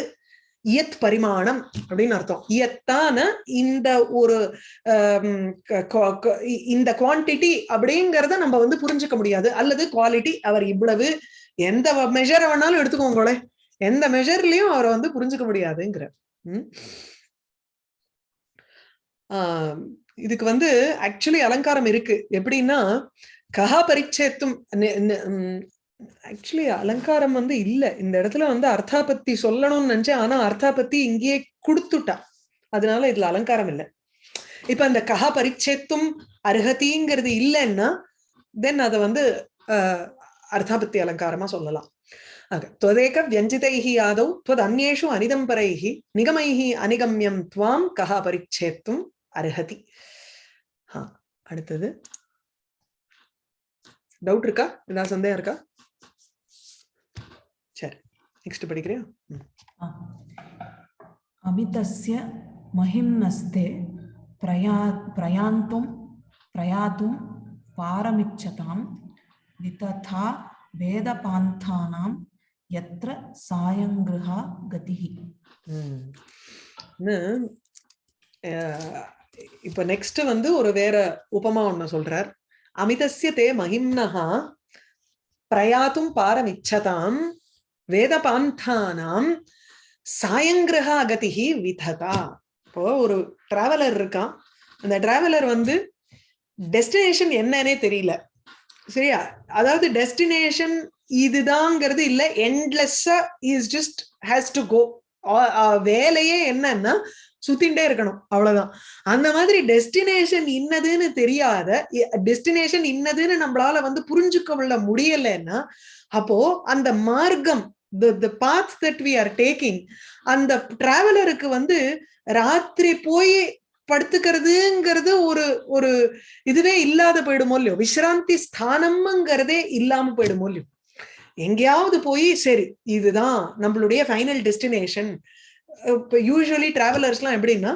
இயத் பரிமாணம் அப்படின்னு அர்த்தம். இயத்தான இந்த ஒரு இந்த குவான்டிட்டி அப்படிங்கறத நம்ம வந்து புரிஞ்சுக்க முடியாது. அல்லது குவாலிட்டி அவர் இவ்வளவு எந்த மெஷரை வேணாலும் எடுத்துக்கோங்களே. எந்த மெஷர்லயும் அவரை வந்து புரிஞ்சுக்க முடியாதுங்கிற ஆஹ் இதுக்கு வந்து ஆக்சுவலி அலங்காரம் இருக்கு. எப்படின்னா கஹா பரிச்சேத்தும் ஆக்சுவலி அலங்காரம் வந்து இல்ல. இந்த இடத்துல வந்து அர்த்தாபத்தி சொல்லணும்னு நினைச்சேன். ஆனா அர்த்தாபத்தி இங்கேயே கொடுத்துட்டா. அதனால இதுல அலங்காரம் இல்ல. இப்ப அந்த கஹா பரிச்சேத்தும் அருகதிங்கிறது இல்லைன்னா தென் அதை வந்து ஆஹ் அர்த்தாபத்தி அலங்காரமா சொல்லலாம். ஆக துவதேக வியஞ்சிதைஹி ஆதௌ துவத் அந்நேஷு அனிதம்பரைஹி நிகமைஹி அனிகம்யம் துவாம் கஹா பரிச்சேத்தும் அருகதி அடுத்தது. டவுட் இருக்கா? ஏதாவது சந்தேகம் இருக்கா? சரி நெக்ஸ்ட் படிக்கிறியா? அமிதஸ்ய மஹிம்னஸ்தே பிரயா பிரயாந்தும் பிரயாத்தும் பாரமிச்சதாம். விததா வேத பாந்தானாம் எத்திர சாயங்கிருஹா கதிகி இப்ப நெக்ஸ்ட் வந்து ஒரு வேற உபமா ஒண்ணு சொல்றார். அமிதசிய தே மகிம்னஹா பிரயாத்தும் பாரமிச்சதாம் வேத பாந்தானாம் சாயங்கிரக அகதிகி விததா. இப்போ ஒரு டிராவலர் இருக்கான். அந்த டிராவலர் வந்து டெஸ்டினேஷன் என்னன்னே தெரியல. சரியா? அதாவது டெஸ்டினேஷன் இதுதாங்கிறது இல்ல. என்லெஸ்ஸா is just has to go வேலையே என்னன்னா சுத்திண்டே இருக்கணும். அவ்வளவுதான். அந்த மாதிரி டெஸ்டினேஷன் இன்னதுன்னு தெரியாத டெஸ்டினேஷன் இன்னதுன்னு நம்மளால வந்து புரிஞ்சுக்கொள்ள முடியலைன்னா அப்போ அந்த மார்க்கம் the path that we are taking அந்த டிராவலருக்கு வந்து ராத்திரி போய் படுத்துக்கிறதுங்கிறது ஒரு ஒரு இதுவே இல்லாத போயிடுமோ இல்லையோ? விசிராந்தி ஸ்தானம்ங்கிறதே இல்லாம போயிடுமோ இல்லையோ? எங்கேயாவது போய் சரி இதுதான் நம்மளுடைய ஃபைனல் டெஸ்டினேஷன் இப்போ யூஸ்வலி டிராவலர்ஸ்லாம் எப்படின்னா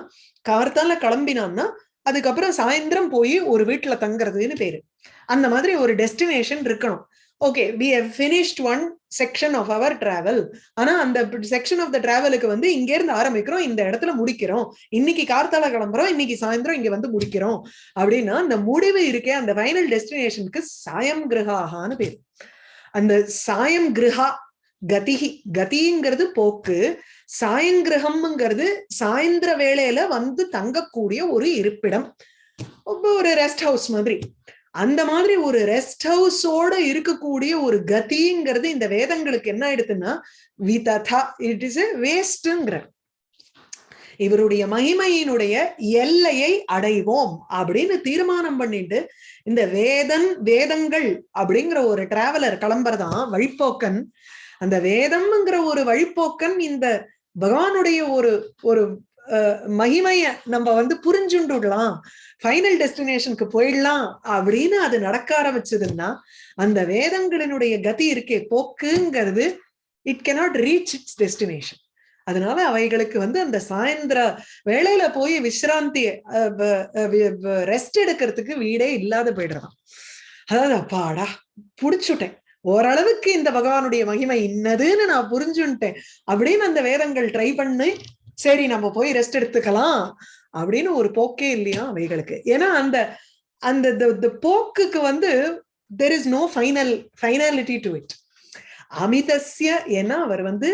கார்த்தால கிளம்பினான்னா அதுக்கப்புறம் சாயந்தரம் போய் ஒரு வீட்டுல தங்குறதுன்னு பேரு. அந்த மாதிரி ஒரு டெஸ்டினேஷன் இருக்கணும். Okay we have finished one section of our travel ஆனா அந்த செக்ஷன் ஆஃப் த டிராவலுக்கு வந்து இங்க இருந்து ஆரம்பிக்கிறோம் இந்த இடத்துல முடிக்கிறோம். இன்னைக்கு கார்த்தால கிளம்புறோம் இன்னைக்கு சாயந்தரம் இங்க வந்து முடிக்கிறோம். அப்படின்னா அந்த முடிவு இருக்கே அந்த ஃபைனல் டெஸ்டினேஷனுக்கு சாயம் கிரகாகான்னு பேர். அந்த சாயம் கிரகா கதிகி கதிங்கிறது போக்கு சாயங்கிரகம்ங்கிறது சாயந்திர வேளையில வந்து தங்கக்கூடிய ஒரு இருப்பிடம். ஒரு ரெஸ்ட் ஹவுஸ் மாதிரி. அந்த மாதிரி ஒரு ரெஸ்ட் ஹவுஸோட இருக்கக்கூடிய ஒரு கதிங்கிறது இந்த வேதங்களுக்கு என்ன ஆயிடுதுன்னா விததா இட் இஸ் எ வேஸ்ட்ங்கிற இவருடைய மகிமையினுடைய எல்லையை அடைவோம் அப்படின்னு தீர்மானம் பண்ணிட்டு இந்த வேதன் வேதங்கள் அப்படிங்கிற ஒரு டிராவலர் கிளம்புறதான் வழிப்போக்கன். அந்த வேதம்ங்கிற ஒரு வழிப்போக்கன் இந்த பகவானுடைய ஒரு ஒரு மகிமைய நம்ம வந்து புரிஞ்சுண்டுடலாம். ஃபைனல் டெஸ்டினேஷனுக்கு போயிடலாம் அப்படின்னு அது நடக்க ஆரம்பிச்சதுன்னா அந்த வேதங்களினுடைய கதி இருக்கே போக்குங்கிறது it cannot reach its destination அதனால அவைகளுக்கு வந்து அந்த சாயந்திர வேலையில போய் விசிராந்தி ரெஸ்ட் எடுக்கிறதுக்கு வீடே இல்லாத போயிடுறான் அதாவது அப்பாடா புடிச்சுட்டேன். ஓரளவுக்கு இந்த பகவானுடைய மகிமை இன்னதுன்னு நான் புரிஞ்சுட்டேன் அப்படின்னு அந்த வேதங்கள் ட்ரை பண்ணி சரி நம்ம போய் ரெஸ்ட் எடுத்துக்கலாம். அப்படின்னு ஒரு போக்கே இல்லையா அவைகளுக்கு. ஏன்னா அந்த அந்த போக்குக்கு வந்து there is no final finality to it அமிதஸ்ய ஏன்னா அவர் வந்து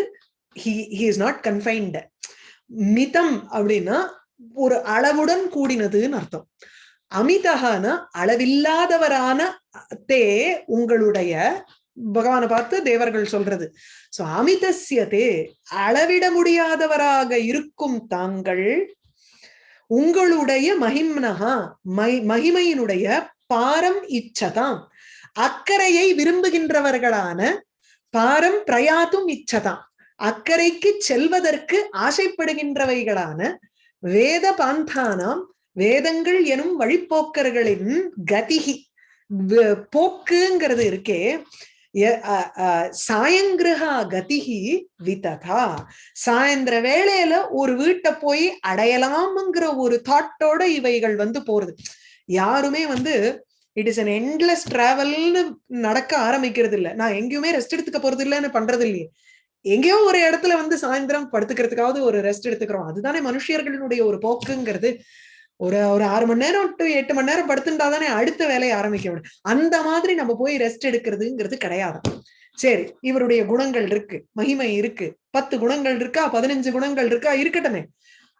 ஹி இஸ் நாட் கன்ஃபைன்டு மிதம் அப்படின்னா ஒரு அளவுடன் கூடினதுன்னு அர்த்தம். அமிதகான அளவில்லாதவரான தே உங்களுடைய பகவானை பார்த்து தேவர்கள் சொல்றது. சோ அமிதசியதே அளவிட முடியாதவராக இருக்கும் தாங்கள் உங்களுடைய மகிம்னகா மகிமையினுடைய பாரம் இச்சதாம். அக்கறையை விரும்புகின்றவர்களான பாரம் பிரயாத்தும் இச்சதாம். அக்கறைக்கு செல்வதற்கு ஆசைப்படுகின்றவைகளான வேத பாந்தானாம் வேதங்கள் எனும் வழிப்போக்கர்களின் கதிகி போக்குங்கிறது இருக்கே சாயங்கிரகா கதிகி விததா. சாயந்திர வேளையில ஒரு வீட்டை போய் அடையலாம்ங்கிற ஒரு தாட்டோட இவைகள் வந்து போறது. யாருமே வந்து இட் இஸ் அன் என்லெஸ் டிராவல்னு நடக்க ஆரம்பிக்கிறது இல்ல. நான் எங்கேயுமே ரெஸ்ட் எடுத்துக்க போறது இல்லைன்னு பண்றது இல்லையே. எங்கேயோ ஒரு இடத்துல வந்து சாயந்தரம் படுத்துக்கிறதுக்காவது ஒரு ரெஸ்ட் எடுத்துக்கிறோம். அதுதானே மனுஷியர்களுடைய ஒரு போக்குங்கிறது. ஒரு ஒரு ஆறு மணி நேரம் டு எட்டு மணி நேரம் படுத்துட்டா தானே அடுத்த வேலையை ஆரம்பிக்க முடியும். அந்த மாதிரி நம்ம போய் ரெஸ்ட் எடுக்கிறதுங்கிறது கிடையாது. சரி இவருடைய குணங்கள் இருக்கு மகிமை இருக்கு. பத்து குணங்கள் இருக்கா பதினஞ்சு குணங்கள் இருக்கா இருக்கட்டுமே.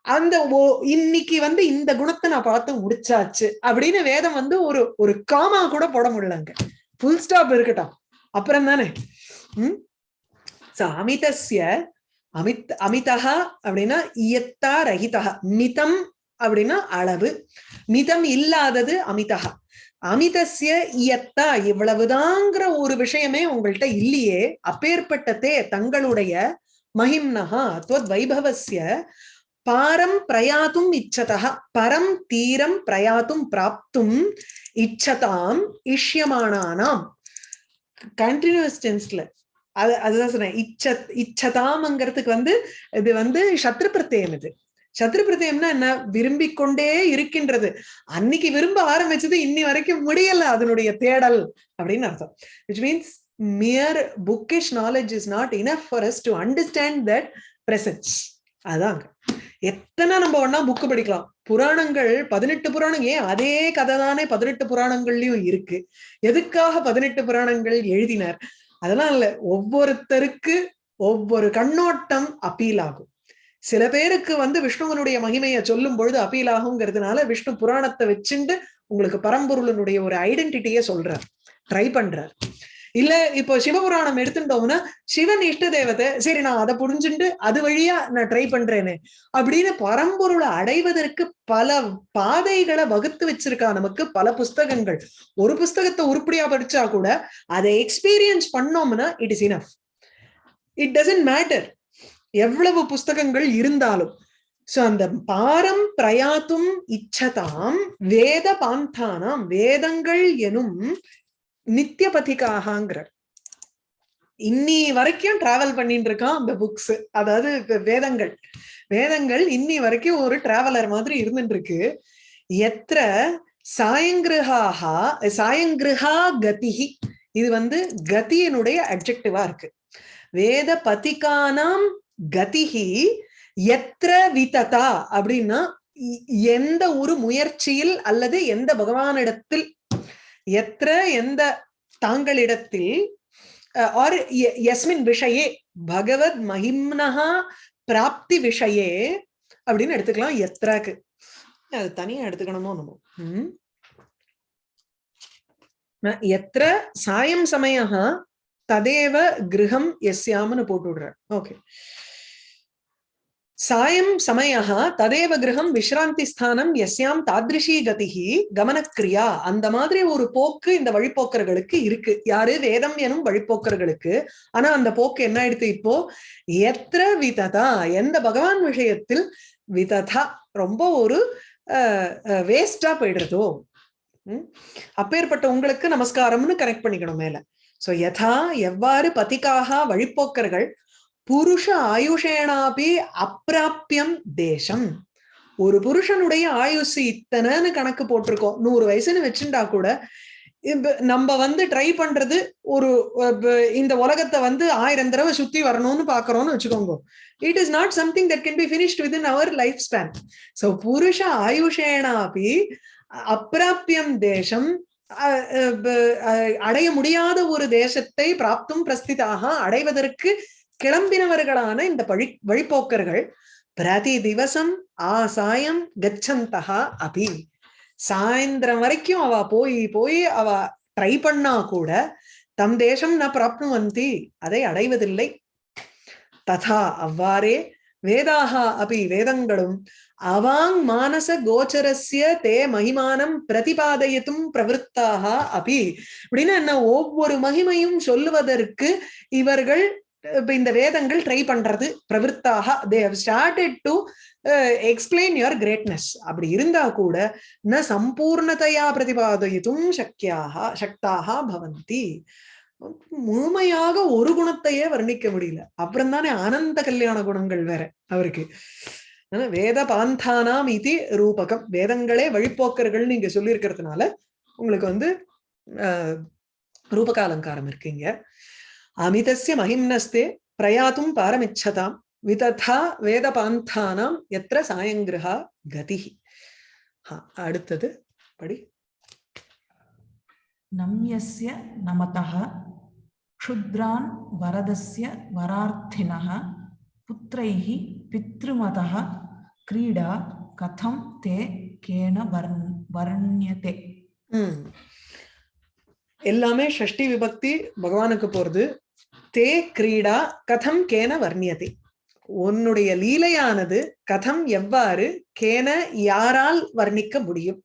அந்த ஓ இன்னைக்கு வந்து இந்த குணத்தை நான் பார்த்து முடிச்சாச்சு அப்படின்னு வேதம் வந்து ஒரு ஒரு காமா கூட போட முடியலங்க ஃபுல் ஸ்டாப் இருக்கட்டும். அப்புறம் தானே? உம் அமிதஸ்ய அமித் அமிதா அப்படின்னா இயத்தா ரஹிதா மிதம் அப்படின்னா அளவு. மிதம் இல்லாதது அமிதகா அமிதசிய இயத்தா இவ்வளவுதாங்கிற ஒரு விஷயமே உங்கள்கிட்ட இல்லையே. அப்பேற்பட்டதே தங்களுடைய மகிம்னஹா அத்வத் வைபவசிய பாரம் பிரயாத்தும் இச்சதா பரம் தீரம் பிரயாத்தும் பிராப்தும் இச்சதாம் இஷ்யமானானாம். கண்டினியூஸ் டென்ஸ்ல அது அதுதான் சொன்னேன். இச்ச இச்சதாம்ங்கிறதுக்கு வந்து இது வந்து சத்ரு பிரத்யம் இது. சத்ருபிரதயம்னா என்ன? விரும்பி கொண்டே இருக்கின்றது. அன்னைக்கு விரும்ப ஆரம்பிச்சது இன்னி வரைக்கும் முடியல அதனுடைய தேடல் அப்படின்னு அர்த்தம். Which means mere bookish knowledge is not enough for us to understand that presence அதாங்க எத்தனை நம்ம ஒன்னா புக்கு படிக்கலாம். புராணங்கள் பதினெட்டு புராணம். ஏன் அதே கதை தானே பதினெட்டு புராணங்கள்லயும் இருக்கு. எதுக்காக பதினெட்டு புராணங்கள் எழுதினார்? அதெல்லாம் இல்ல. ஒவ்வொருத்தருக்கு ஒவ்வொரு கண்ணோட்டம் அப்பீல் ஆகும். சில பேருக்கு வந்து விஷ்ணுவனுடைய மகிமையை சொல்லும் பொழுது அப்பீல் ஆகுங்கிறதுனால விஷ்ணு புராணத்தை வச்சுண்டு உங்களுக்கு பரம்பொருளனுடைய ஒரு ஐடென்டிட்டியை சொல்றார். ட்ரை பண்றார். இல்ல இப்போ சிவபுராணம் எடுத்துட்டோம்னா சிவன் இஷ்ட தேவதை சரி நான் அதை புரிஞ்சுட்டு அது வழியா நான் ட்ரை பண்றேன்னு அப்படின்னு பரம்பொருளை அடைவதற்கு பல பாதைகளை வகுத்து வச்சிருக்கா நமக்கு பல புஸ்தகங்கள். ஒரு புஸ்தகத்தை உருப்படியா படிச்சா கூட அதை எக்ஸ்பீரியன்ஸ் பண்ணோம்னா it is enough it doesn't matter எவ்வளவு புஸ்தகங்கள் இருந்தாலும். சோ அந்த பாரம் பிரயாத்தும் இச்சதாம் வேத பாந்தானாம் வேதங்கள் எனும் நித்திய பதிகாகங்கிற இன்னி வரைக்கும் டிராவல் பண்ணிட்டு இருக்கான் அந்த புக்ஸ் அதாவது வேதங்கள். வேதங்கள் இன்னி வரைக்கும் ஒரு டிராவலர் மாதிரி இருந்துட்டு இருக்கு எத்திர சாயங்கிரகாஹா சாயங்கிருஹா கதிகி இது வந்து கதியினுடைய அப்ஜெக்டிவா இருக்கு. வேத பதிகானாம் கதிகி எத்திர விததா அப்படின்னா எந்த ஒரு முயற்சியில் அல்லது எந்த பகவானிடத்தில் எத்திர எந்த தாங்களிடத்தில் ஆர் எஸ்மின் விஷயே பகவத் மகிம்னஹா பிராப்தி விஷயே அப்படின்னு எடுத்துக்கலாம் எத்ராக்கு. அது தனியா எடுத்துக்கணுமோ நம்ம உம் எத்திர சாயம் சமயம் ததேவ கிரகம் எஸ்யாம்னு போட்டு விடுறேன் ஓகே. சாயம் சமயः ததேவ கிரகம் விஸ்ராந்தி ஸ்தானம் எஸ்யாம் தாத்ரிஷி கதிகி கமனக்கிரியா அந்த மாதிரி ஒரு போக்கு இந்த வழிப்போக்கர்களுக்கு இருக்கு. யாரு? வேதம் எனும் வழிப்போக்கர்களுக்கு. ஆனா அந்த போக்கு என்ன ஆயிடுத்து இப்போ? எத்திர விததா? எந்த பகவான் விஷயத்தில் விததா? ரொம்ப ஒரு வேஸ்டா போயிடுறதோ? அப்பேற்பட்ட உங்களுக்கு நமஸ்காரம்னு கனெக்ட் பண்ணிக்கணும் மேல. சோ யதா எவ்வாறு பதிக்காக வழிப்போக்கர்கள் புருஷ ஆயுஷேனாபி அப்பிராப்பியம் தேசம். ஒரு புருஷனுடைய ஆயுசு இத்தனைன்னு கணக்கு போட்டிருக்கோம். நூறு வயசுன்னு வச்சுட்டா கூட நம்ம வந்து ட்ரை பண்றது ஒரு இந்த உலகத்தை வந்து ஆயிரம் தடவை சுத்தி வரணும்னு பாக்குறோம்னு வச்சுக்கோங்க. It is not something that can be finished within our life span so புருஷ ஆயுஷேனாபி அப்பிராப்பியம் தேசம் அஹ், அடைய முடியாத ஒரு தேசத்தை பிராப்தும் பிரஸ்திதாக அடைவதற்கு கிளம்பினவர்களான இந்த பழி வழிபோக்கர்கள் பிரதி திவசம் ஆசாயம் கச்சந்தகா அபி. சாயந்திரம் வரைக்கும் அவ போய் போய் அவ ட்ரை பண்ணா கூட தம் தேசம் ந பிராப்னுவந்தி அதை அடைவதில்லை. ததா அவ்வாறே வேதாகா அபி வேதங்களும் அவாங் மானச கோச்சரஸ்ய தே மகிமானம் பிரதிபாதயத்தும் பிரவருத்தாக அபி. அப்படின்னு என்ன ஒவ்வொரு மகிமையும் சொல்லுவதற்கு இவர்கள் இப்ப இந்த வேதங்கள் ட்ரை பண்றது பிரவிற்த்தாக. They have started to explain your greatness அப்படி இருந்தா கூட ந சம்பூர்ணதையா பிரதிபாதயித்தும் சக்கியாக சக்தாக பவந்தி. முழுமையாக ஒரு குணத்தையே வர்ணிக்க முடியல. அப்புறம் தானே ஆனந்த கல்யாண குணங்கள் வேற அவருக்கு. வேத பாந்தானாம் இது ரூபகம். வேதங்களே வழிப்போக்கர்கள் நீங்க சொல்லியிருக்கிறதுனால உங்களுக்கு வந்து ஆஹ், ரூபக அலங்காரம் இருக்கீங்க. அமிதசிய மகிம்னஸ்தே பிரயாத்தும் பாரமிச்சதாம் விததா வேதபாந்தானாம் எத்திர சாயங்கிரகா கதி அடுத்தது படி நம்யஸ்ய நமதः க்ஷுத்ரான் வரதஸ்ய வரார்த்தினः புத்திரைः பித்ருமதः கிரீடா கதம் தே கேன வர்ணியதே எல்லாமே ஷஷ்டி விபக்தி பகவானுக்கு போறது தே கிரீடா கதம் கேன வர்ணியதே. உன்னுடைய லீலையானது கதம் எவ்வாறு கேன யாரால் வர்ணிக்க முடியும்?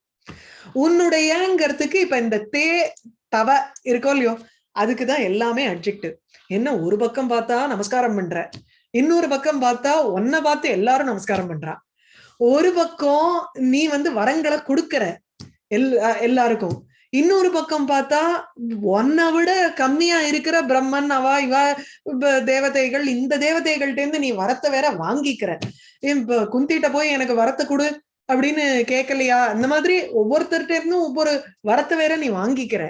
உன்னுடையங்கிறதுக்கு இப்ப இந்த தே தவ இருக்கோ இல்லையோ அதுக்குதான் எல்லாமே அட்ஜெக்டிவ் என்ன ஒரு பக்கம் பார்த்தா நமஸ்காரம் பண்ற இன்னொரு பக்கம் பார்த்தா ஒன்ன பார்த்து எல்லாரும் நமஸ்காரம் பண்றா. ஒரு பக்கம் நீ வந்து வரங்களை கொடுக்கற எல் அஹ் எல்லாருக்கும். இன்னொரு பக்கம் பார்த்தா ஒன்னை விட கம்மியா இருக்கிற பிரம்மன் அவா இவா தேவதைகள் இந்த தேவதைகள்ட்ட இருந்து நீ வரத்தை வேற வாங்கிக்கிற. இப்ப குந்திட்ட போய் எனக்கு வரத்தை கொடு அப்படின்னு கேட்கலையா இந்த மாதிரி ஒவ்வொருத்தர்கிட்ட இருந்தும் ஒவ்வொரு வரத்தை வேற நீ வாங்கிக்கிற.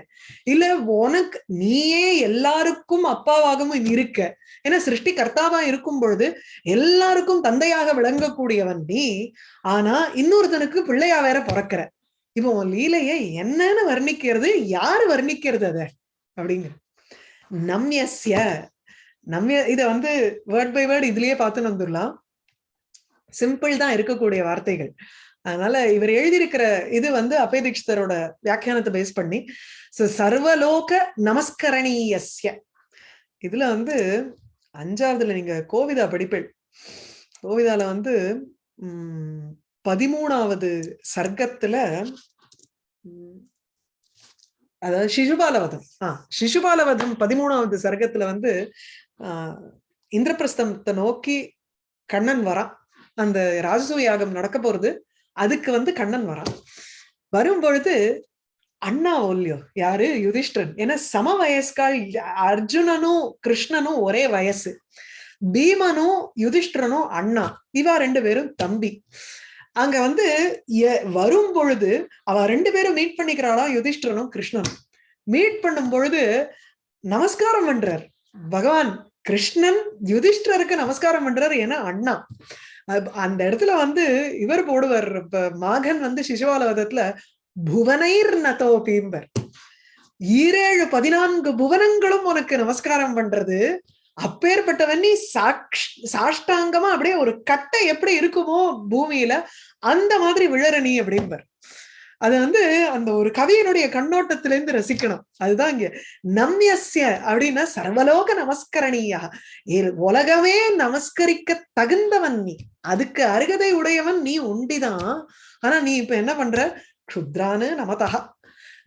இல்ல உனக்கு நீயே எல்லாருக்கும் அப்பாவாகவும் இருக்க. ஏன்னா சிருஷ்டி கர்த்தாவா இருக்கும் பொழுது எல்லாருக்கும் தந்தையாக விளங்கக்கூடியவன் நீ. ஆனா இன்னொருத்தனுக்கு பிள்ளையா வேற பிறக்கிற. இப்போ உன் லீலைய என்னன்னு வர்ணிக்கிறது யாரு வர்ணிக்கிறது அத? அப்படிங்க நம்யஸ்ய. நம்ய இத வந்து வேர்ட் பை வேர்ட் இதுலயே பார்த்து வந்துடலாம். சிம்பிள் தான் இருக்கக்கூடிய வார்த்தைகள். அதனால இவர் எழுதியிருக்கிற இது வந்து அபய தீட்சிதரோட வியாக்கியானத்தை பேஸ் பண்ணி சர்வலோக நமஸ்கரணீயஸ்ய. இதுல வந்து அஞ்சாவதுல நீங்க கோவிதா படிப்பில் கோவிதால வந்து உம் பதிமூணாவது சர்க்கத்துல அதாவது சிசுபாலவதம் ஆஹ் சிசுபாலவதம் பதிமூணாவது சர்க்கத்துல வந்து ஆஹ் இந்திரபிரஸ்தத்தை நோக்கி கண்ணன் வரான். அந்த ராஜசூய யாகம் நடக்க போறது அதுக்கு வந்து கண்ணன் வரான். வரும் பொழுது அண்ணா ஒல்லியோ யாரு? யுதிஷ்டிரன். ஏன்னா சம வயஸ்கால் அர்ஜுனனும் கிருஷ்ணனும் ஒரே வயசு. பீமனும் யுதிஷ்டிரனும் அண்ணா. இவா ரெண்டு பேரும் தம்பி. அங்க வந்து எ- வரும் பொழுது அவ ரெண்டு பேரும் மீட் பண்ணிக்கிறாளா? யுதிஷ்டரனும் கிருஷ்ணனும். மீட் பண்ணும் பொழுது நமஸ்காரம் பண்றார். பகவான் கிருஷ்ணன் யுதிஷ்டருக்கு நமஸ்காரம் பண்றார் ஏன்னா அண்ணா. அந்த இடத்துல வந்து இவர் போடுவார். இப்ப மாகன் வந்து சிசுவாலவதத்துல புவனைர் நதோபீம்பர் ஈரேழு பதினான்கு புவனங்களும் உனக்கு நமஸ்காரம் பண்றது. அப்பேற்பட்டவன் நீ சாக்ஷ் சாஷ்டாங்கமா அப்படியே ஒரு கட்டை எப்படி இருக்குமோ பூமியில அந்த மாதிரி விழற நீ அப்படின்பார் அது வந்து அந்த ஒரு கவியனுடைய கண்ணோட்டத்திலேருந்து ரசிக்கணும். அதுதான் இங்க நம்யஸ்ய அப்படின்னா சர்வலோக நமஸ்கரணீயா உலகமே நமஸ்கரிக்க தகுந்தவன் நீ அதுக்கு அருகதை உடையவன் நீ உண்டிதான். ஆனா நீ இப்ப என்ன பண்ற? க்ஷுத்ரானு நமதா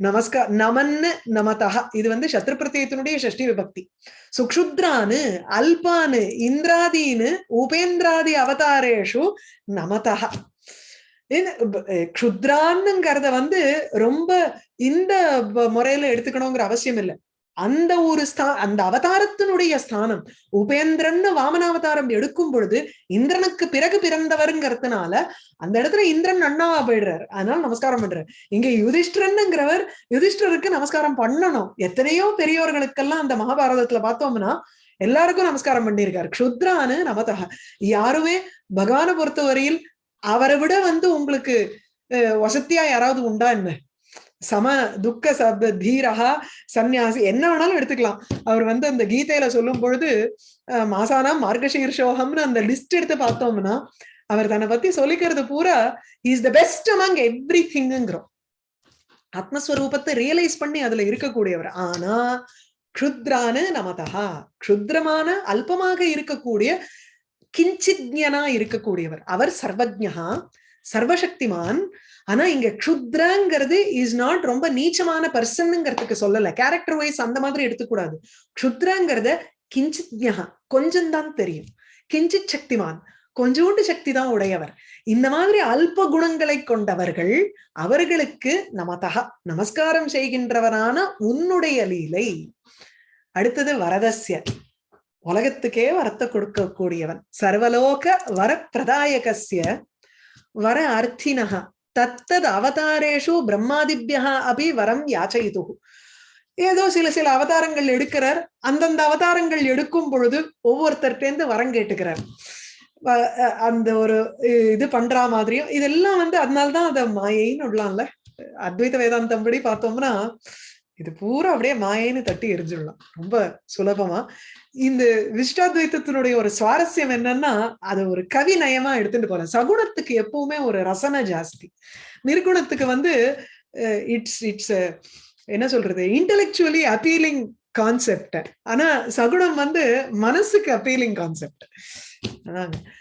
நமஸ்கா நமன்னு நமதா இது வந்து சத்ரு பிரத்யத்தினுடைய ஷஷ்டி விபக்தி. சுக்ஷுத்ரானு அல்பானு இந்திராதீனு உபேந்திராதி அவதாரேஷு நமதா க்ஷுத்ரான்னுங்கிறத வந்து ரொம்ப இந்த முறையில எடுத்துக்கணுங்கிற அவசியம் இல்லை. அந்த ஒரு ஸ்தா அந்த அவதாரத்தினுடைய ஸ்தானம் உபேந்திரன்னு வாமனாவதாரம் எடுக்கும் பொழுது இந்திரனுக்கு பிறகு பிறந்தவருங்கிறதுனால அந்த இடத்துல இந்திரன் அண்ணாவா போயிடுறாரு. அதனால நமஸ்காரம் பண்றாரு. இங்க யுதிஷ்டரனுங்கிறவர் யுதிஷ்டருக்கு நமஸ்காரம் பண்ணணும். எத்தனையோ பெரியவர்களுக்கெல்லாம் அந்த மகாபாரதத்துல பார்த்தோம்னா எல்லாருக்கும் நமஸ்காரம் பண்ணியிருக்காரு. க்ஷுத்ரானு நமதக யாருமே பகவானை பொறுத்தவரையில் அவரை விட வந்து உங்களுக்கு வசதியா யாராவது உண்டா என்ன? சம துக்க சப்த தீரகா சந்நியாசி என்ன வேணாலும் எடுத்துக்கலாம். அவர் வந்து அந்த கீதையில சொல்லும் பொழுது மாசானாம் மார்கசீர்ஷோகம்னு அந்த லிஸ்ட் எடுத்து பார்த்தோம்னா அவர் தன்னை பத்தி சொல்லிக்கிறது பூரா is the best among every திங்குங்கிறோம் ஆத்மஸ்வரூபத்தை ரியலைஸ் பண்ணி அதுல இருக்கக்கூடியவர். ஆனா க்ஷுத்ரானு நமதா க்ஷுத்ரமான அல்பமாக இருக்கக்கூடிய கிஞ்சித்யனா இருக்கக்கூடியவர். அவர் சர்வஜா சர்வசக்திமான் ஆனா இங்க க்ஷுத்ரங்கிறது இஸ் நாட் ரொம்ப நீச்சமான பர்சன்ங்கிறதுக்கு சொல்லல. கேரக்டர் வைஸ் அந்த மாதிரி எடுத்துக்கூடாது. க்ஷுத்ரங்கிறத கிஞ்சித் கொஞ்சம் தான் தெரியும். கிஞ்சித் சக்திமான் கொஞ்சோண்டு சக்தி தான் உடையவர். இந்த மாதிரி அல்ப குணங்களை கொண்டவர்கள் அவர்களுக்கு நமதக நமஸ்காரம் செய்கின்றவரான உன்னுடைய லீலை. அடுத்தது வரதஸ்ய உலகத்துக்கே வரத்தை கொடுக்கக்கூடியவன். சர்வலோக வர பிரதாயகசிய வர அர்த்தினகா தத்தது அவதாரேஷு பிரம்மாதிபியா அபி வரம் யாச்சயிது ஏதோ சில சில அவதாரங்கள் எடுக்கிறார். அந்தந்த அவதாரங்கள் எடுக்கும் பொழுது ஒவ்வொருத்தர்கிட்டேருந்து வரம் கேட்டுக்கிறார். அந்த ஒரு இது பண்ற மாதிரியும் இதெல்லாம் வந்து அதனால்தான் அதை மாயைன்னு விடலாம்ல அத்வைத வேதாந்தம் படி பார்த்தோம்னா இது பூரா அப்படியே மாயைன்னு தட்டி எரிஞ்சிடலாம். ரொம்ப சுலபமா. இந்த விஷ்டாத்வைத்தத்தினுடைய ஒரு சுவாரஸ்யம் என்னன்னா அதை ஒரு கவி நயமா எடுத்துட்டு போறேன். சகுணத்துக்கு எப்பவுமே ஒரு ரசனை ஜாஸ்தி. நிர்குணத்துக்கு வந்து இட்ஸ் இட்ஸ் என்ன சொல்றது? இன்டலெக்சுவலி அப்பீலிங் கான்செப்ட் ஆனா சகுணம் வந்து மனசுக்கு அப்பீலிங் கான்செப்ட்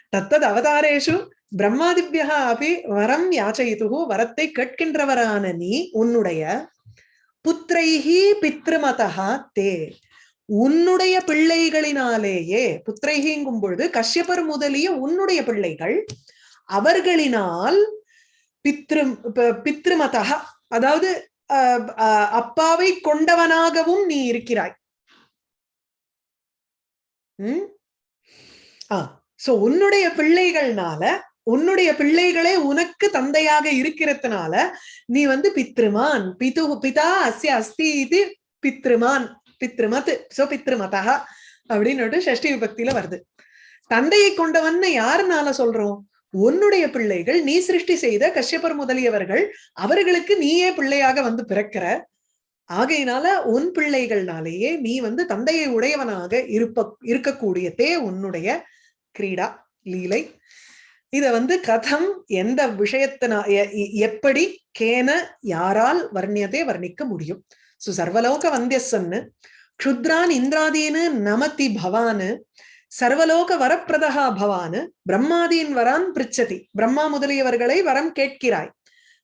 தத்தது அவதாரேஷு பிரம்மாதிபியா அப்படி வரம் யாச்சயித்து வரத்தை கேட்கின்றவரான நீ உன்னுடைய புத்திரைஹி பித்ருமதா தே. உன்னுடைய பிள்ளைகளினாலேயே புத்திரைகிங்கும் பொழுது கஷ்யப்பர் முதலிய உன்னுடைய பிள்ளைகள் அவர்களினால் பித்ரு பித்ருமதா அதாவது அப்பாவை கொண்டவனாகவும் நீ இருக்கிறாய். உம் ஆஹ் சோ உன்னுடைய பிள்ளைகள்னால உன்னுடைய பிள்ளைகளே உனக்கு தந்தையாக இருக்கிறதுனால நீ வந்து பித்ருமான் பிது பிதா அஸ்ய அஸ்தி இது பித்ருமான். பித்ருமத் சோ பித்ருமதா அப்படின்னு சஷ்டி விபக்தியில வருது. தந்தையை கொண்டவன்னு யாருனால சொல்றோம்? உன்னுடைய பிள்ளைகள் நீ சிருஷ்டி செய்த கஷ்யப்பர் முதலியவர்கள் அவர்களுக்கு நீயே பிள்ளையாக வந்து பிறக்கிற. ஆகையினால உன் பிள்ளைகள்னாலேயே நீ வந்து தந்தையை உடையவனாக இருப்ப இருக்கக்கூடியதே உன்னுடைய கிரீடா லீலை. இத வந்து கதம் எந்த விஷயத்தினா எப்படி கேன யாரால் வர்ணியதே வர்ணிக்க முடியும். சோ சர்வலோக வந்தியசன்னு க்ஷுத்ரான் இந்திராதீனு நமதி பவானு சர்வலோக வரப்பிரதகா பவானு பிரம்மாதீன் வரான் பிரிச்சதி பிரம்மா முதலியவர்களை வரம் கேட்கிறாய்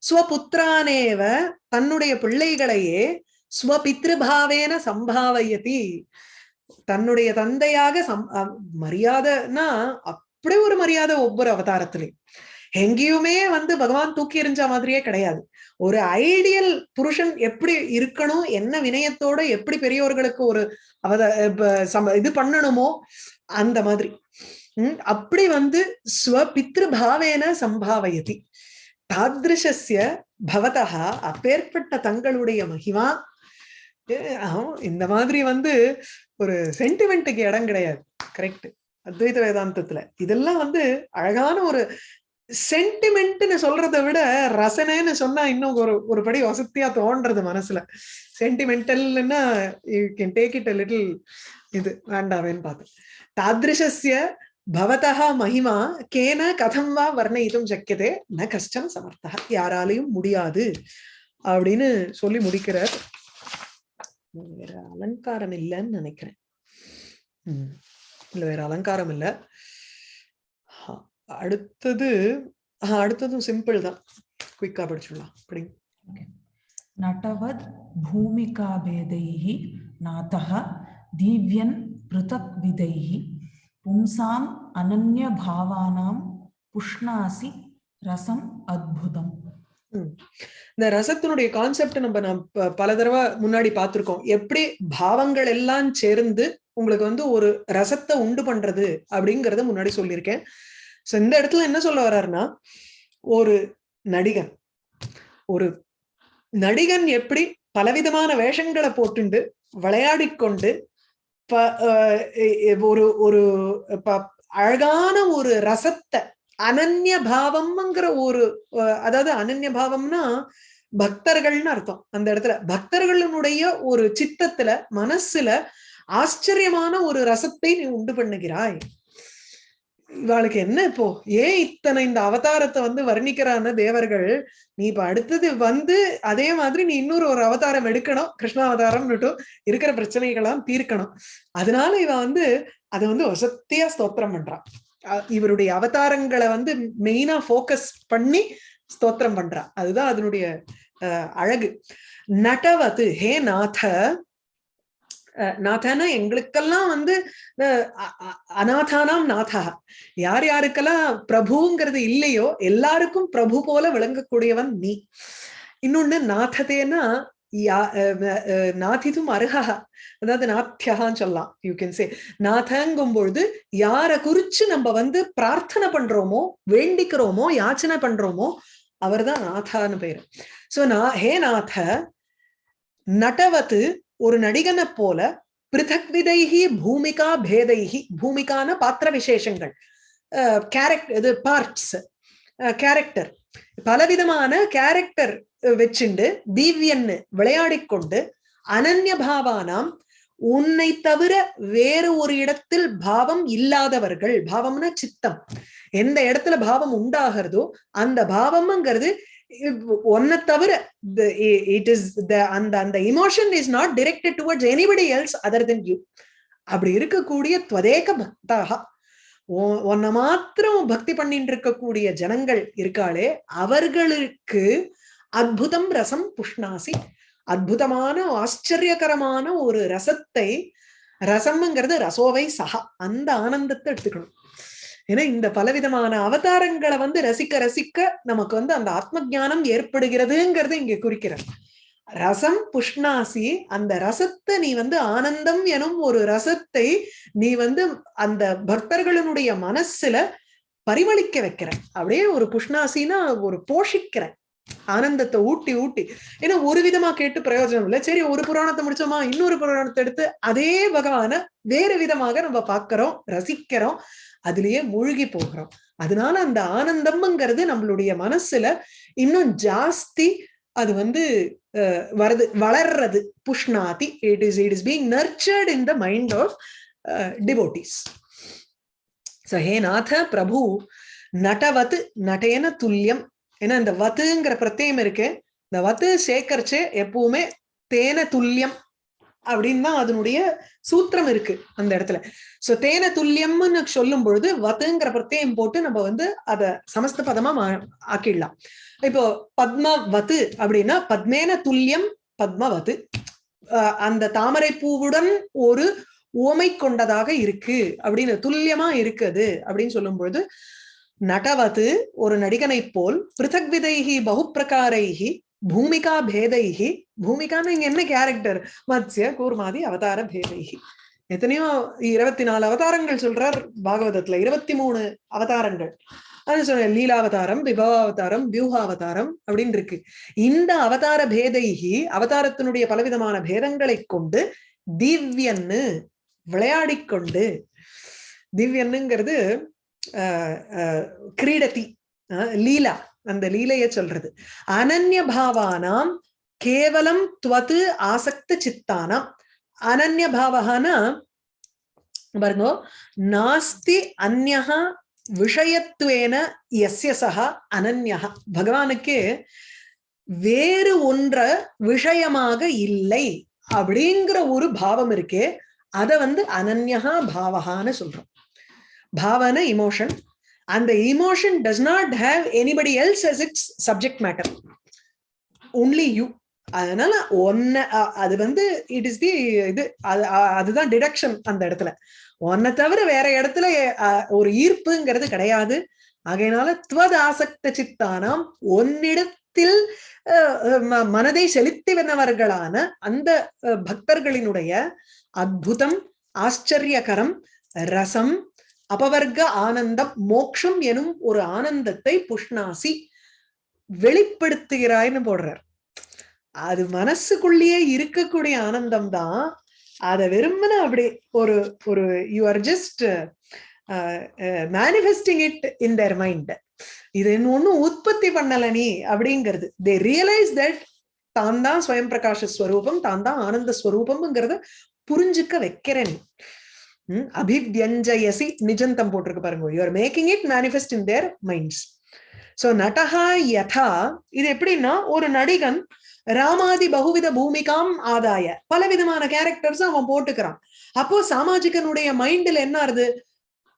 ஸ்வபுத்திரானேவ தன்னுடைய பிள்ளைகளையே ஸ்வபித்ருபாவேன சம்பாவயதி தன்னுடைய தந்தையாக சம் மரியாதைன்னா அப்படி ஒரு மரியாதை ஒவ்வொரு அவதாரத்திலையும் எங்கேயுமே வந்து பகவான் தூக்கி எறிஞ்ச மாதிரியே கிடையாது. ஒரு ஐடியல் புருஷன் எப்படி இருக்கணும் என்ன வினயத்தோட எப்படி பெரியவர்களுக்கு ஒரு அவத இது பண்ணணுமோ அந்த மாதிரி. உம் அப்படி வந்து ஸ்வபித்ருபாவேன சம்பாவயதி. தாதிருஷஸ்ய பவதா அப்பேற்பட்ட தங்களுடைய மகிமா. இந்த மாதிரி வந்து ஒரு சென்டிமெண்ட்டுக்கு இடம் கிடையாது. கரெக்ட் அத்வைத வேதாந்தத்துல. இதெல்லாம் வந்து அழகான ஒரு சென்டிமெண்ட்னு சொல்றதை விட ரசனைன்னு சொன்னா இன்னும் ஒரு ஒரு படி வசதியா தோன்றது மனசுல. சென்டிமெண்டல்னா you can take it a little இது வேண்டாவேன்னு பார்த்தேன். தாதிருஷஸ்ய பவதா மகிமா கேன கதம் வா வர்ணயிதும் சக்கியதே ந கஷ்டம் சமர்த்தா யாராலையும் முடியாது அப்படின்னு சொல்லி முடிக்கிறார். வேற அலங்காரம் இல்லைன்னு நினைக்கிறேன். உம் இல்ல வேற அலங்காரம் இல்ல. அடுத்தது அடுத்ததும் சிம்பிள் தான். குயிக்கா படிச்சுலா அப்படி. நடவத் பூமிகா பூமிகாபேதைः நாதः திவ்யன் பிருதக் விதைः பும்சாம் அனன்ய பாவானாம் புஷ்ணாசி ரசம் அத்புதம். இந்த ரசத்தினுடைய கான்செப்ட் நம்ம நம்ம பல தடவை முன்னாடி பார்த்திருக்கோம். எப்படி பாவங்கள் எல்லாம் சேர்ந்து உங்களுக்கு வந்து ஒரு ரசத்தை உண்டு பண்றது அப்படிங்கறத முன்னாடி சொல்லியிருக்கேன். சோ இந்த இடத்துல என்ன சொல்ல வர்றாருன்னா ஒரு நடிகன். ஒரு நடிகன் எப்படி பலவிதமான வேஷங்களை போட்டுண்டு விளையாடிக்கொண்டு ஒரு ஒரு ப- அழகான ஒரு ரசத்தை அனன்ய பாவம்ங்கிற ஒரு அஹ் அதாவது அனன்ய பாவம்னா பக்தர்கள்னு அர்த்தம். அந்த இடத்துல பக்தர்களினுடைய ஒரு சித்தத்துல மனசுல ஆச்சரியமான ஒரு ரசத்தை நீ உண்டு பண்ணுகிறாய். இவாளுக்கு என்ன இப்போ? ஏன் இத்தனை இந்த அவதாரத்தை வந்து வர்ணிக்கிறான தேவர்கள்? நீ இப்ப அடுத்தது வந்து அதே மாதிரி நீ இன்னொரு ஒரு அவதாரம் எடுக்கணும். கிருஷ்ணாவதாரம் இருக்கிற பிரச்சனைகளாம் தீர்க்கணும். அதனால இவ வந்து அதை வந்து வசத்தியா ஸ்தோத்திரம் பண்றான். அஹ் இவருடைய அவதாரங்களை வந்து மெயினா போக்கஸ் பண்ணி ஸ்தோத்திரம் பண்றா அதுதான் அதனுடைய அஹ், அழகு. நடவது ஹே நாத நாதனா எங்களுக்கெல்லாம் வந்து அஹ், அநாதானாம் நாதா. யார் யாருக்கெல்லாம் பிரபுங்கிறது இல்லையோ எல்லாருக்கும் பிரபு போல விளங்கக்கூடியவன் நீ. இன்னொன்னு நாததேனா யா- அஹ், நாதிதும் அருகா அதாவது நாத்தியகான்னு சொல்லலாம் யூ கேன் சே நாதங்கும் பொழுது யாரை குறிச்சு நம்ம வந்து பிரார்த்தனை பண்றோமோ வேண்டிக்கிறோமோ யாச்சனை பண்றோமோ அவர்தான் நாதான்னு பேரு. சோ நான் ஹே நாத நடவத்து ஒரு நடிகனை போல பிருதக் விதைகி பூமிகா பேதைகி பூமிக்கான பாத்திர விசேஷங்கள் கேரக்டர் இது பார்ட்ஸ் கேரக்டர் பலவிதமான கேரக்டர் வச்சுண்டு தீவ்யன்னு விளையாடிக் கொண்டு அனன்ய பாவானாம் உன்னை தவிர வேறு ஒரு இடத்தில் பாவம் இல்லாதவர்கள். பாவம்னா சித்தம். எந்த இடத்துல பாவம் உண்டாகிறதோ அந்த பாவம்ங்கிறது ஒன்ன தவிர இட் இஸ் த அந்த அந்த emotion is not directed towards anybody else other than you அப்படி இருக்கக்கூடிய துவதேக பக்தாக உன்னை மாத்திரம் பக்தி பண்ணிட்டு இருக்கக்கூடிய ஜனங்கள் இருக்காளே அவர்களுக்கு அற்புதம் ரசம் புஷ்ணாசி. அற்புதமான ஆச்சரியகரமான ஒரு ரசத்தை ரசம்ங்கிறது ரசோவை சகா அந்த ஆனந்தத்தை எடுத்துக்கணும். ஏன்னா இந்த பலவிதமான அவதாரங்களை வந்து ரசிக்க ரசிக்க நமக்கு வந்து அந்த ஆத்ம ஞானம் ஏற்படுகிறதுங்கிறது இங்க குறிக்கிறார். ரசம் புஷ்ணாசி அந்த ரசத்தை நீ வந்து ஆனந்தம் எனும் ஒரு ரசத்தை நீ வந்து அந்த பக்தர்களுடைய மனசுல பரிமளிக்க வைக்கிற அப்படியே ஒரு புஷ்ணாசினா ஒரு போஷிக்கிற ஆனந்தத்தை ஊட்டி ஊட்டி. ஏன்னா ஒரு விதமா கேட்டு பிரயோஜனம் இல்லை. சரி ஒரு புராணத்தை முடிச்சோமா? இன்னொரு புராணத்தை எடுத்து அதே பகவான வேறு விதமாக நம்ம பார்க்கிறோம் ரசிக்கிறோம். அதுலயே மூழ்கி போகிறோம். அதனால அந்த ஆனந்தம்ங்கிறது நம்மளுடைய மனசுல இன்னும் ஜாஸ்தி அது வந்து வருது வளர்றது. புஷ்ணாதி it is it is being nurtured in the mind of devotees so ஹே நாத பிரபு நடவத் நடேன துல்லியம். ஏன்னா இந்த வத்துங்கிற பிரத்யம் இருக்கு இந்த வத்து சேகரிச்சு எப்பவுமே தேன துல்லியம். அப்படின்னு தான் அதனுடைய சூத்திரம் இருக்கு அந்த இடத்துல. சோ தேன துல்லியம்னு சொல்லும் பொழுது வத்துங்கிற பிரத்யம் போட்டு நம்ம வந்து அத சமஸ்த பதமா ஆக்கிடலாம். இப்போ பத்மவத்து அப்படின்னா பத்மேன துல்லியம் பத்மவத்து. அந்த தாமரை பூவுடன் ஒரு ஓமை கொண்டதாக இருக்கு அப்படின்னு துல்லியமா இருக்குது அப்படின்னு சொல்லும் பொழுது நடவது ஒரு நடிகனை போல் பிருத்தக் விதைகி பகுப்பிரகாரைகி பூமிகா பேதைகி பூமிகான்னு இங்க என்ன கேரக்டர் மத்ய கூர்மாதி அவதார பேதைகி எத்தனையோ இருபத்தி நாலு அவதாரங்கள் சொல்றார் பாகவதத்துல. இருபத்தி மூணு அவதாரங்கள். அது சொன்ன லீலாவதாரம் விபவாவதாரம் வியூகாவதாரம் அப்படின்னு இருக்கு. இந்த அவதார பேதைகி அவதாரத்தினுடைய பலவிதமான பேதங்களை கொண்டு திவ்யன்னு விளையாடிக்கொண்டு திவ்யன்னுங்கிறது கிரீடதி லீலா. அந்த லீலைய சொல்றது. அனன்ய பாவானாம் கேவலம் துவது ஆசக்த சித்தானாம். அனன்ய பாவகானா? பாருங்க நாஸ்தி அந்யஹா விஷயத்துவேன எஸ்ய சகா அனன்யா பகவானுக்கு வேறு ஒன்ற விஷயமாக இல்லை அப்படிங்கிற ஒரு பாவம் இருக்கே அத வந்து அனன்யா பாவகான்னு சொல்றோம். பாவன இமோஷன் அந்த emotion does not have anybody else as its subject matter only you அதனால ஒன்ன அது வந்து இட் இஸ் தி இது அது- அதுதான் டிடக்ஷன் அந்த இடத்துல. ஒன்னை தவிர வேற இடத்துல ஒரு ஈர்ப்புங்கிறது கிடையாது. ஆகையினால துவத ஆசக்த சித்தானாம் ஒன்னிடத்தில் மனதை செலுத்தி வந்தவர்களான அந்த பக்தர்களினுடைய அற்புதம் ஆச்சரியகரம் ரசம் அபவர்க்க ஆனந்தம் மோக்ஷம் எனும் ஒரு ஆனந்தத்தை புஷ்ணாசி வெளிப்படுத்துகிறாய்னு போடுறார். அது மனசுக்குள்ளேயே இருக்கக்கூடிய ஆனந்தம் தான். அதை வெறுமன அப்படி ஒரு ஒரு you are just manifesting it in their mind இது ஒன்னும் உற்பத்தி பண்ணல நீ அப்படிங்கிறது. தே ரியலைஸ் தட் தான் தான் ஸ்வயம் பிரகாஷ ஸ்வரூபம் தான் தான் ஆனந்த ஸ்வரூபம்ங்கிறத புரிஞ்சுக்க வைக்கிறேன் நீ. அபிவியஞ்சயசி நிஜந்தம் போட்டிருக்கு பாருங்க. You are making it manifest in their minds so நடஹா யதா இது எப்படின்னா ஒரு நடிகன் ராமாதி பகுவித பூமிகாம் ஆதாய பலவிதமான கேரக்டர்ஸ் அவன் போட்டுக்கிறான். அப்போ சாமாஜிகனுடைய மைண்ட்ல என்ன ஆறுது?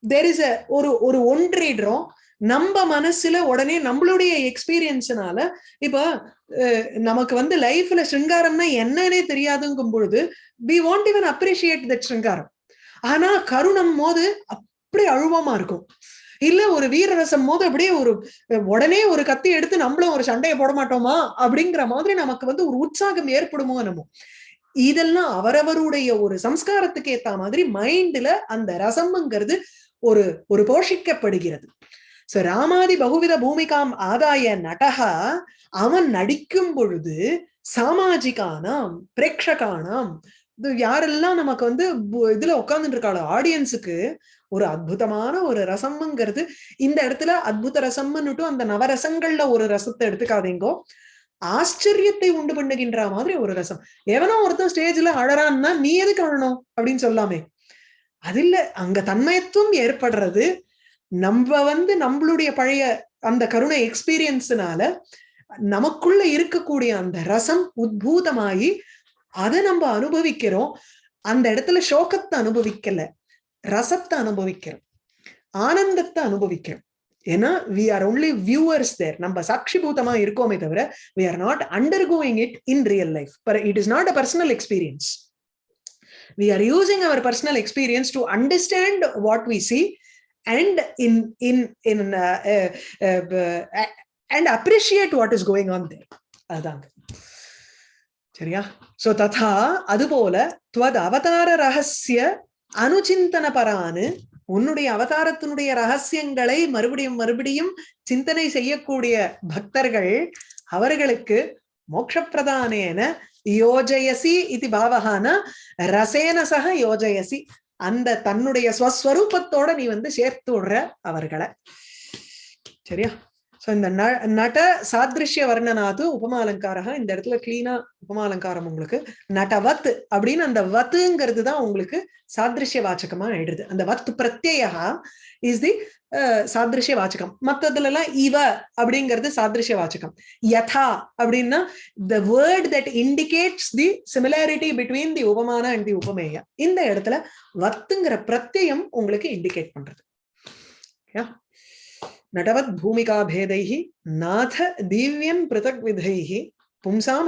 தெர் இஸ் ஒரு ஒரு ஒன்றிடுறோம் நம்ம மனசுல உடனே நம்மளுடைய எக்ஸ்பீரியன்ஸ்னால இப்ப நமக்கு வந்து லைஃப்ல சிருங்காரம்னா என்னன்னே தெரியாதுங்கும் பொழுது we want even appreciate that சிருங்காரம் ஆனா கருணம் போது அப்படி அழுவமா இருக்கும். இல்ல ஒரு வீரரசம் போது அப்படியே ஒரு உடனே ஒரு கத்தி எடுத்து நம்மளும் ஒரு சண்டையை போட மாட்டோமா? அப்படிங்கிற மாதிரி நமக்கு வந்து ஒரு உற்சாகம் ஏற்படுமோ நம்ம இதெல்லாம் அவரவருடைய ஒரு சம்ஸ்காரத்துக்கு ஏத்த மாதிரி மைண்ட்ல அந்த ரசம்ங்கிறது ஒரு ஒரு போஷிக்கப்படுகிறது. சோ ராமாதி பகுவித பூமிகாம் ஆதாய நடகா அவன் நடிக்கும் பொழுது சாமாஜிகானாம் பிரேட்சகானாம் இது யாரெல்லாம் நமக்கு வந்து இதுல உட்கார்ந்துட்டு இருக்காளோ ஆடியன்ஸுக்கு ஒரு அற்புதமான ஒரு ரசம்ங்கிறது இந்த இடத்துல அத்புத ரசம்னுட்டு அந்த நவரசங்கள்ல ஒரு ரசத்தை எடுத்துக்காதீங்கோ. ஆச்சரியத்தை உண்டு பண்ணுகின்ற மாதிரி ஒரு ரசம். எவனோ ஒருத்தன் ஸ்டேஜ்ல அழறான்னா நீ எதுக்கு அழணும்? அப்படின்னு சொல்லாமே. அது இல்ல அங்க தன்மயத்துவம் ஏற்படுறது நம்ம வந்து நம்மளுடைய பழைய அந்த கருணை எக்ஸ்பீரியன்ஸ்னால நமக்குள்ள இருக்கக்கூடிய அந்த ரசம் உத்பூதமாகி அதை நம்ம அனுபவிக்கிறோம். அந்த இடத்துல சோகத்தை அனுபவிக்கல ரசத்தை அனுபவிக்கிறோம் ஆனந்தத்தை அனுபவிக்கிறோம். ஏன்னா we are only viewers there நம்ம சாட்சிபூதமா இருக்கோமே தவிர we are not undergoing it in real life it is not a personal experience we are using our personal experience to understand what we see and in in in and appreciate what is going on there அதாங்க. சரியா? So ததா அதுபோல துவத் அவதார ரகசிய அனுச்சிந்தன பரானு உன்னுடைய அவதாரத்தினுடைய ரகசியங்களை மறுபடியும் மறுபடியும் சிந்தனை செய்யக்கூடிய பக்தர்கள் அவர்களுக்கு மோட்சப்பிரதானேன யோஜயசி இது பாவகான ரசேன சக யோஜயசி. அந்த தன்னுடைய ஸ்வஸ்வரூபத்தோட நீ வந்து சேர்த்து விடுற அவர்களை. சரியா? ஸோ இந்த ந- நட சாதிருஷ்ய வர்ணனாது உபமாலங்காரக இந்த இடத்துல கிளீனா உபமாலங்காரம் உங்களுக்கு. நடவத் அப்படின்னு அந்த வத்துங்கிறது தான் உங்களுக்கு சாதிருஷ்ய வாச்சகமா ஆயிடுது. அந்த வத் பிரத்யா இஸ் தி சாதிருஷ்ய வாச்சகம். மத்ததுல எல்லாம் இவ அப்படிங்கிறது சாதிருஷ்ய வாச்சகம். யதா அப்படின்னா the word that indicates the similarity between the உபமான and the உபமேய. இந்த இடத்துல வத்துங்கிற பிரத்யம் உங்களுக்கு இண்டிகேட் பண்றது. Yeah. நடவத் பூமிகா பேதைஹி நாத திவ்யம் பிருதக் விதைஹி பும்சாம்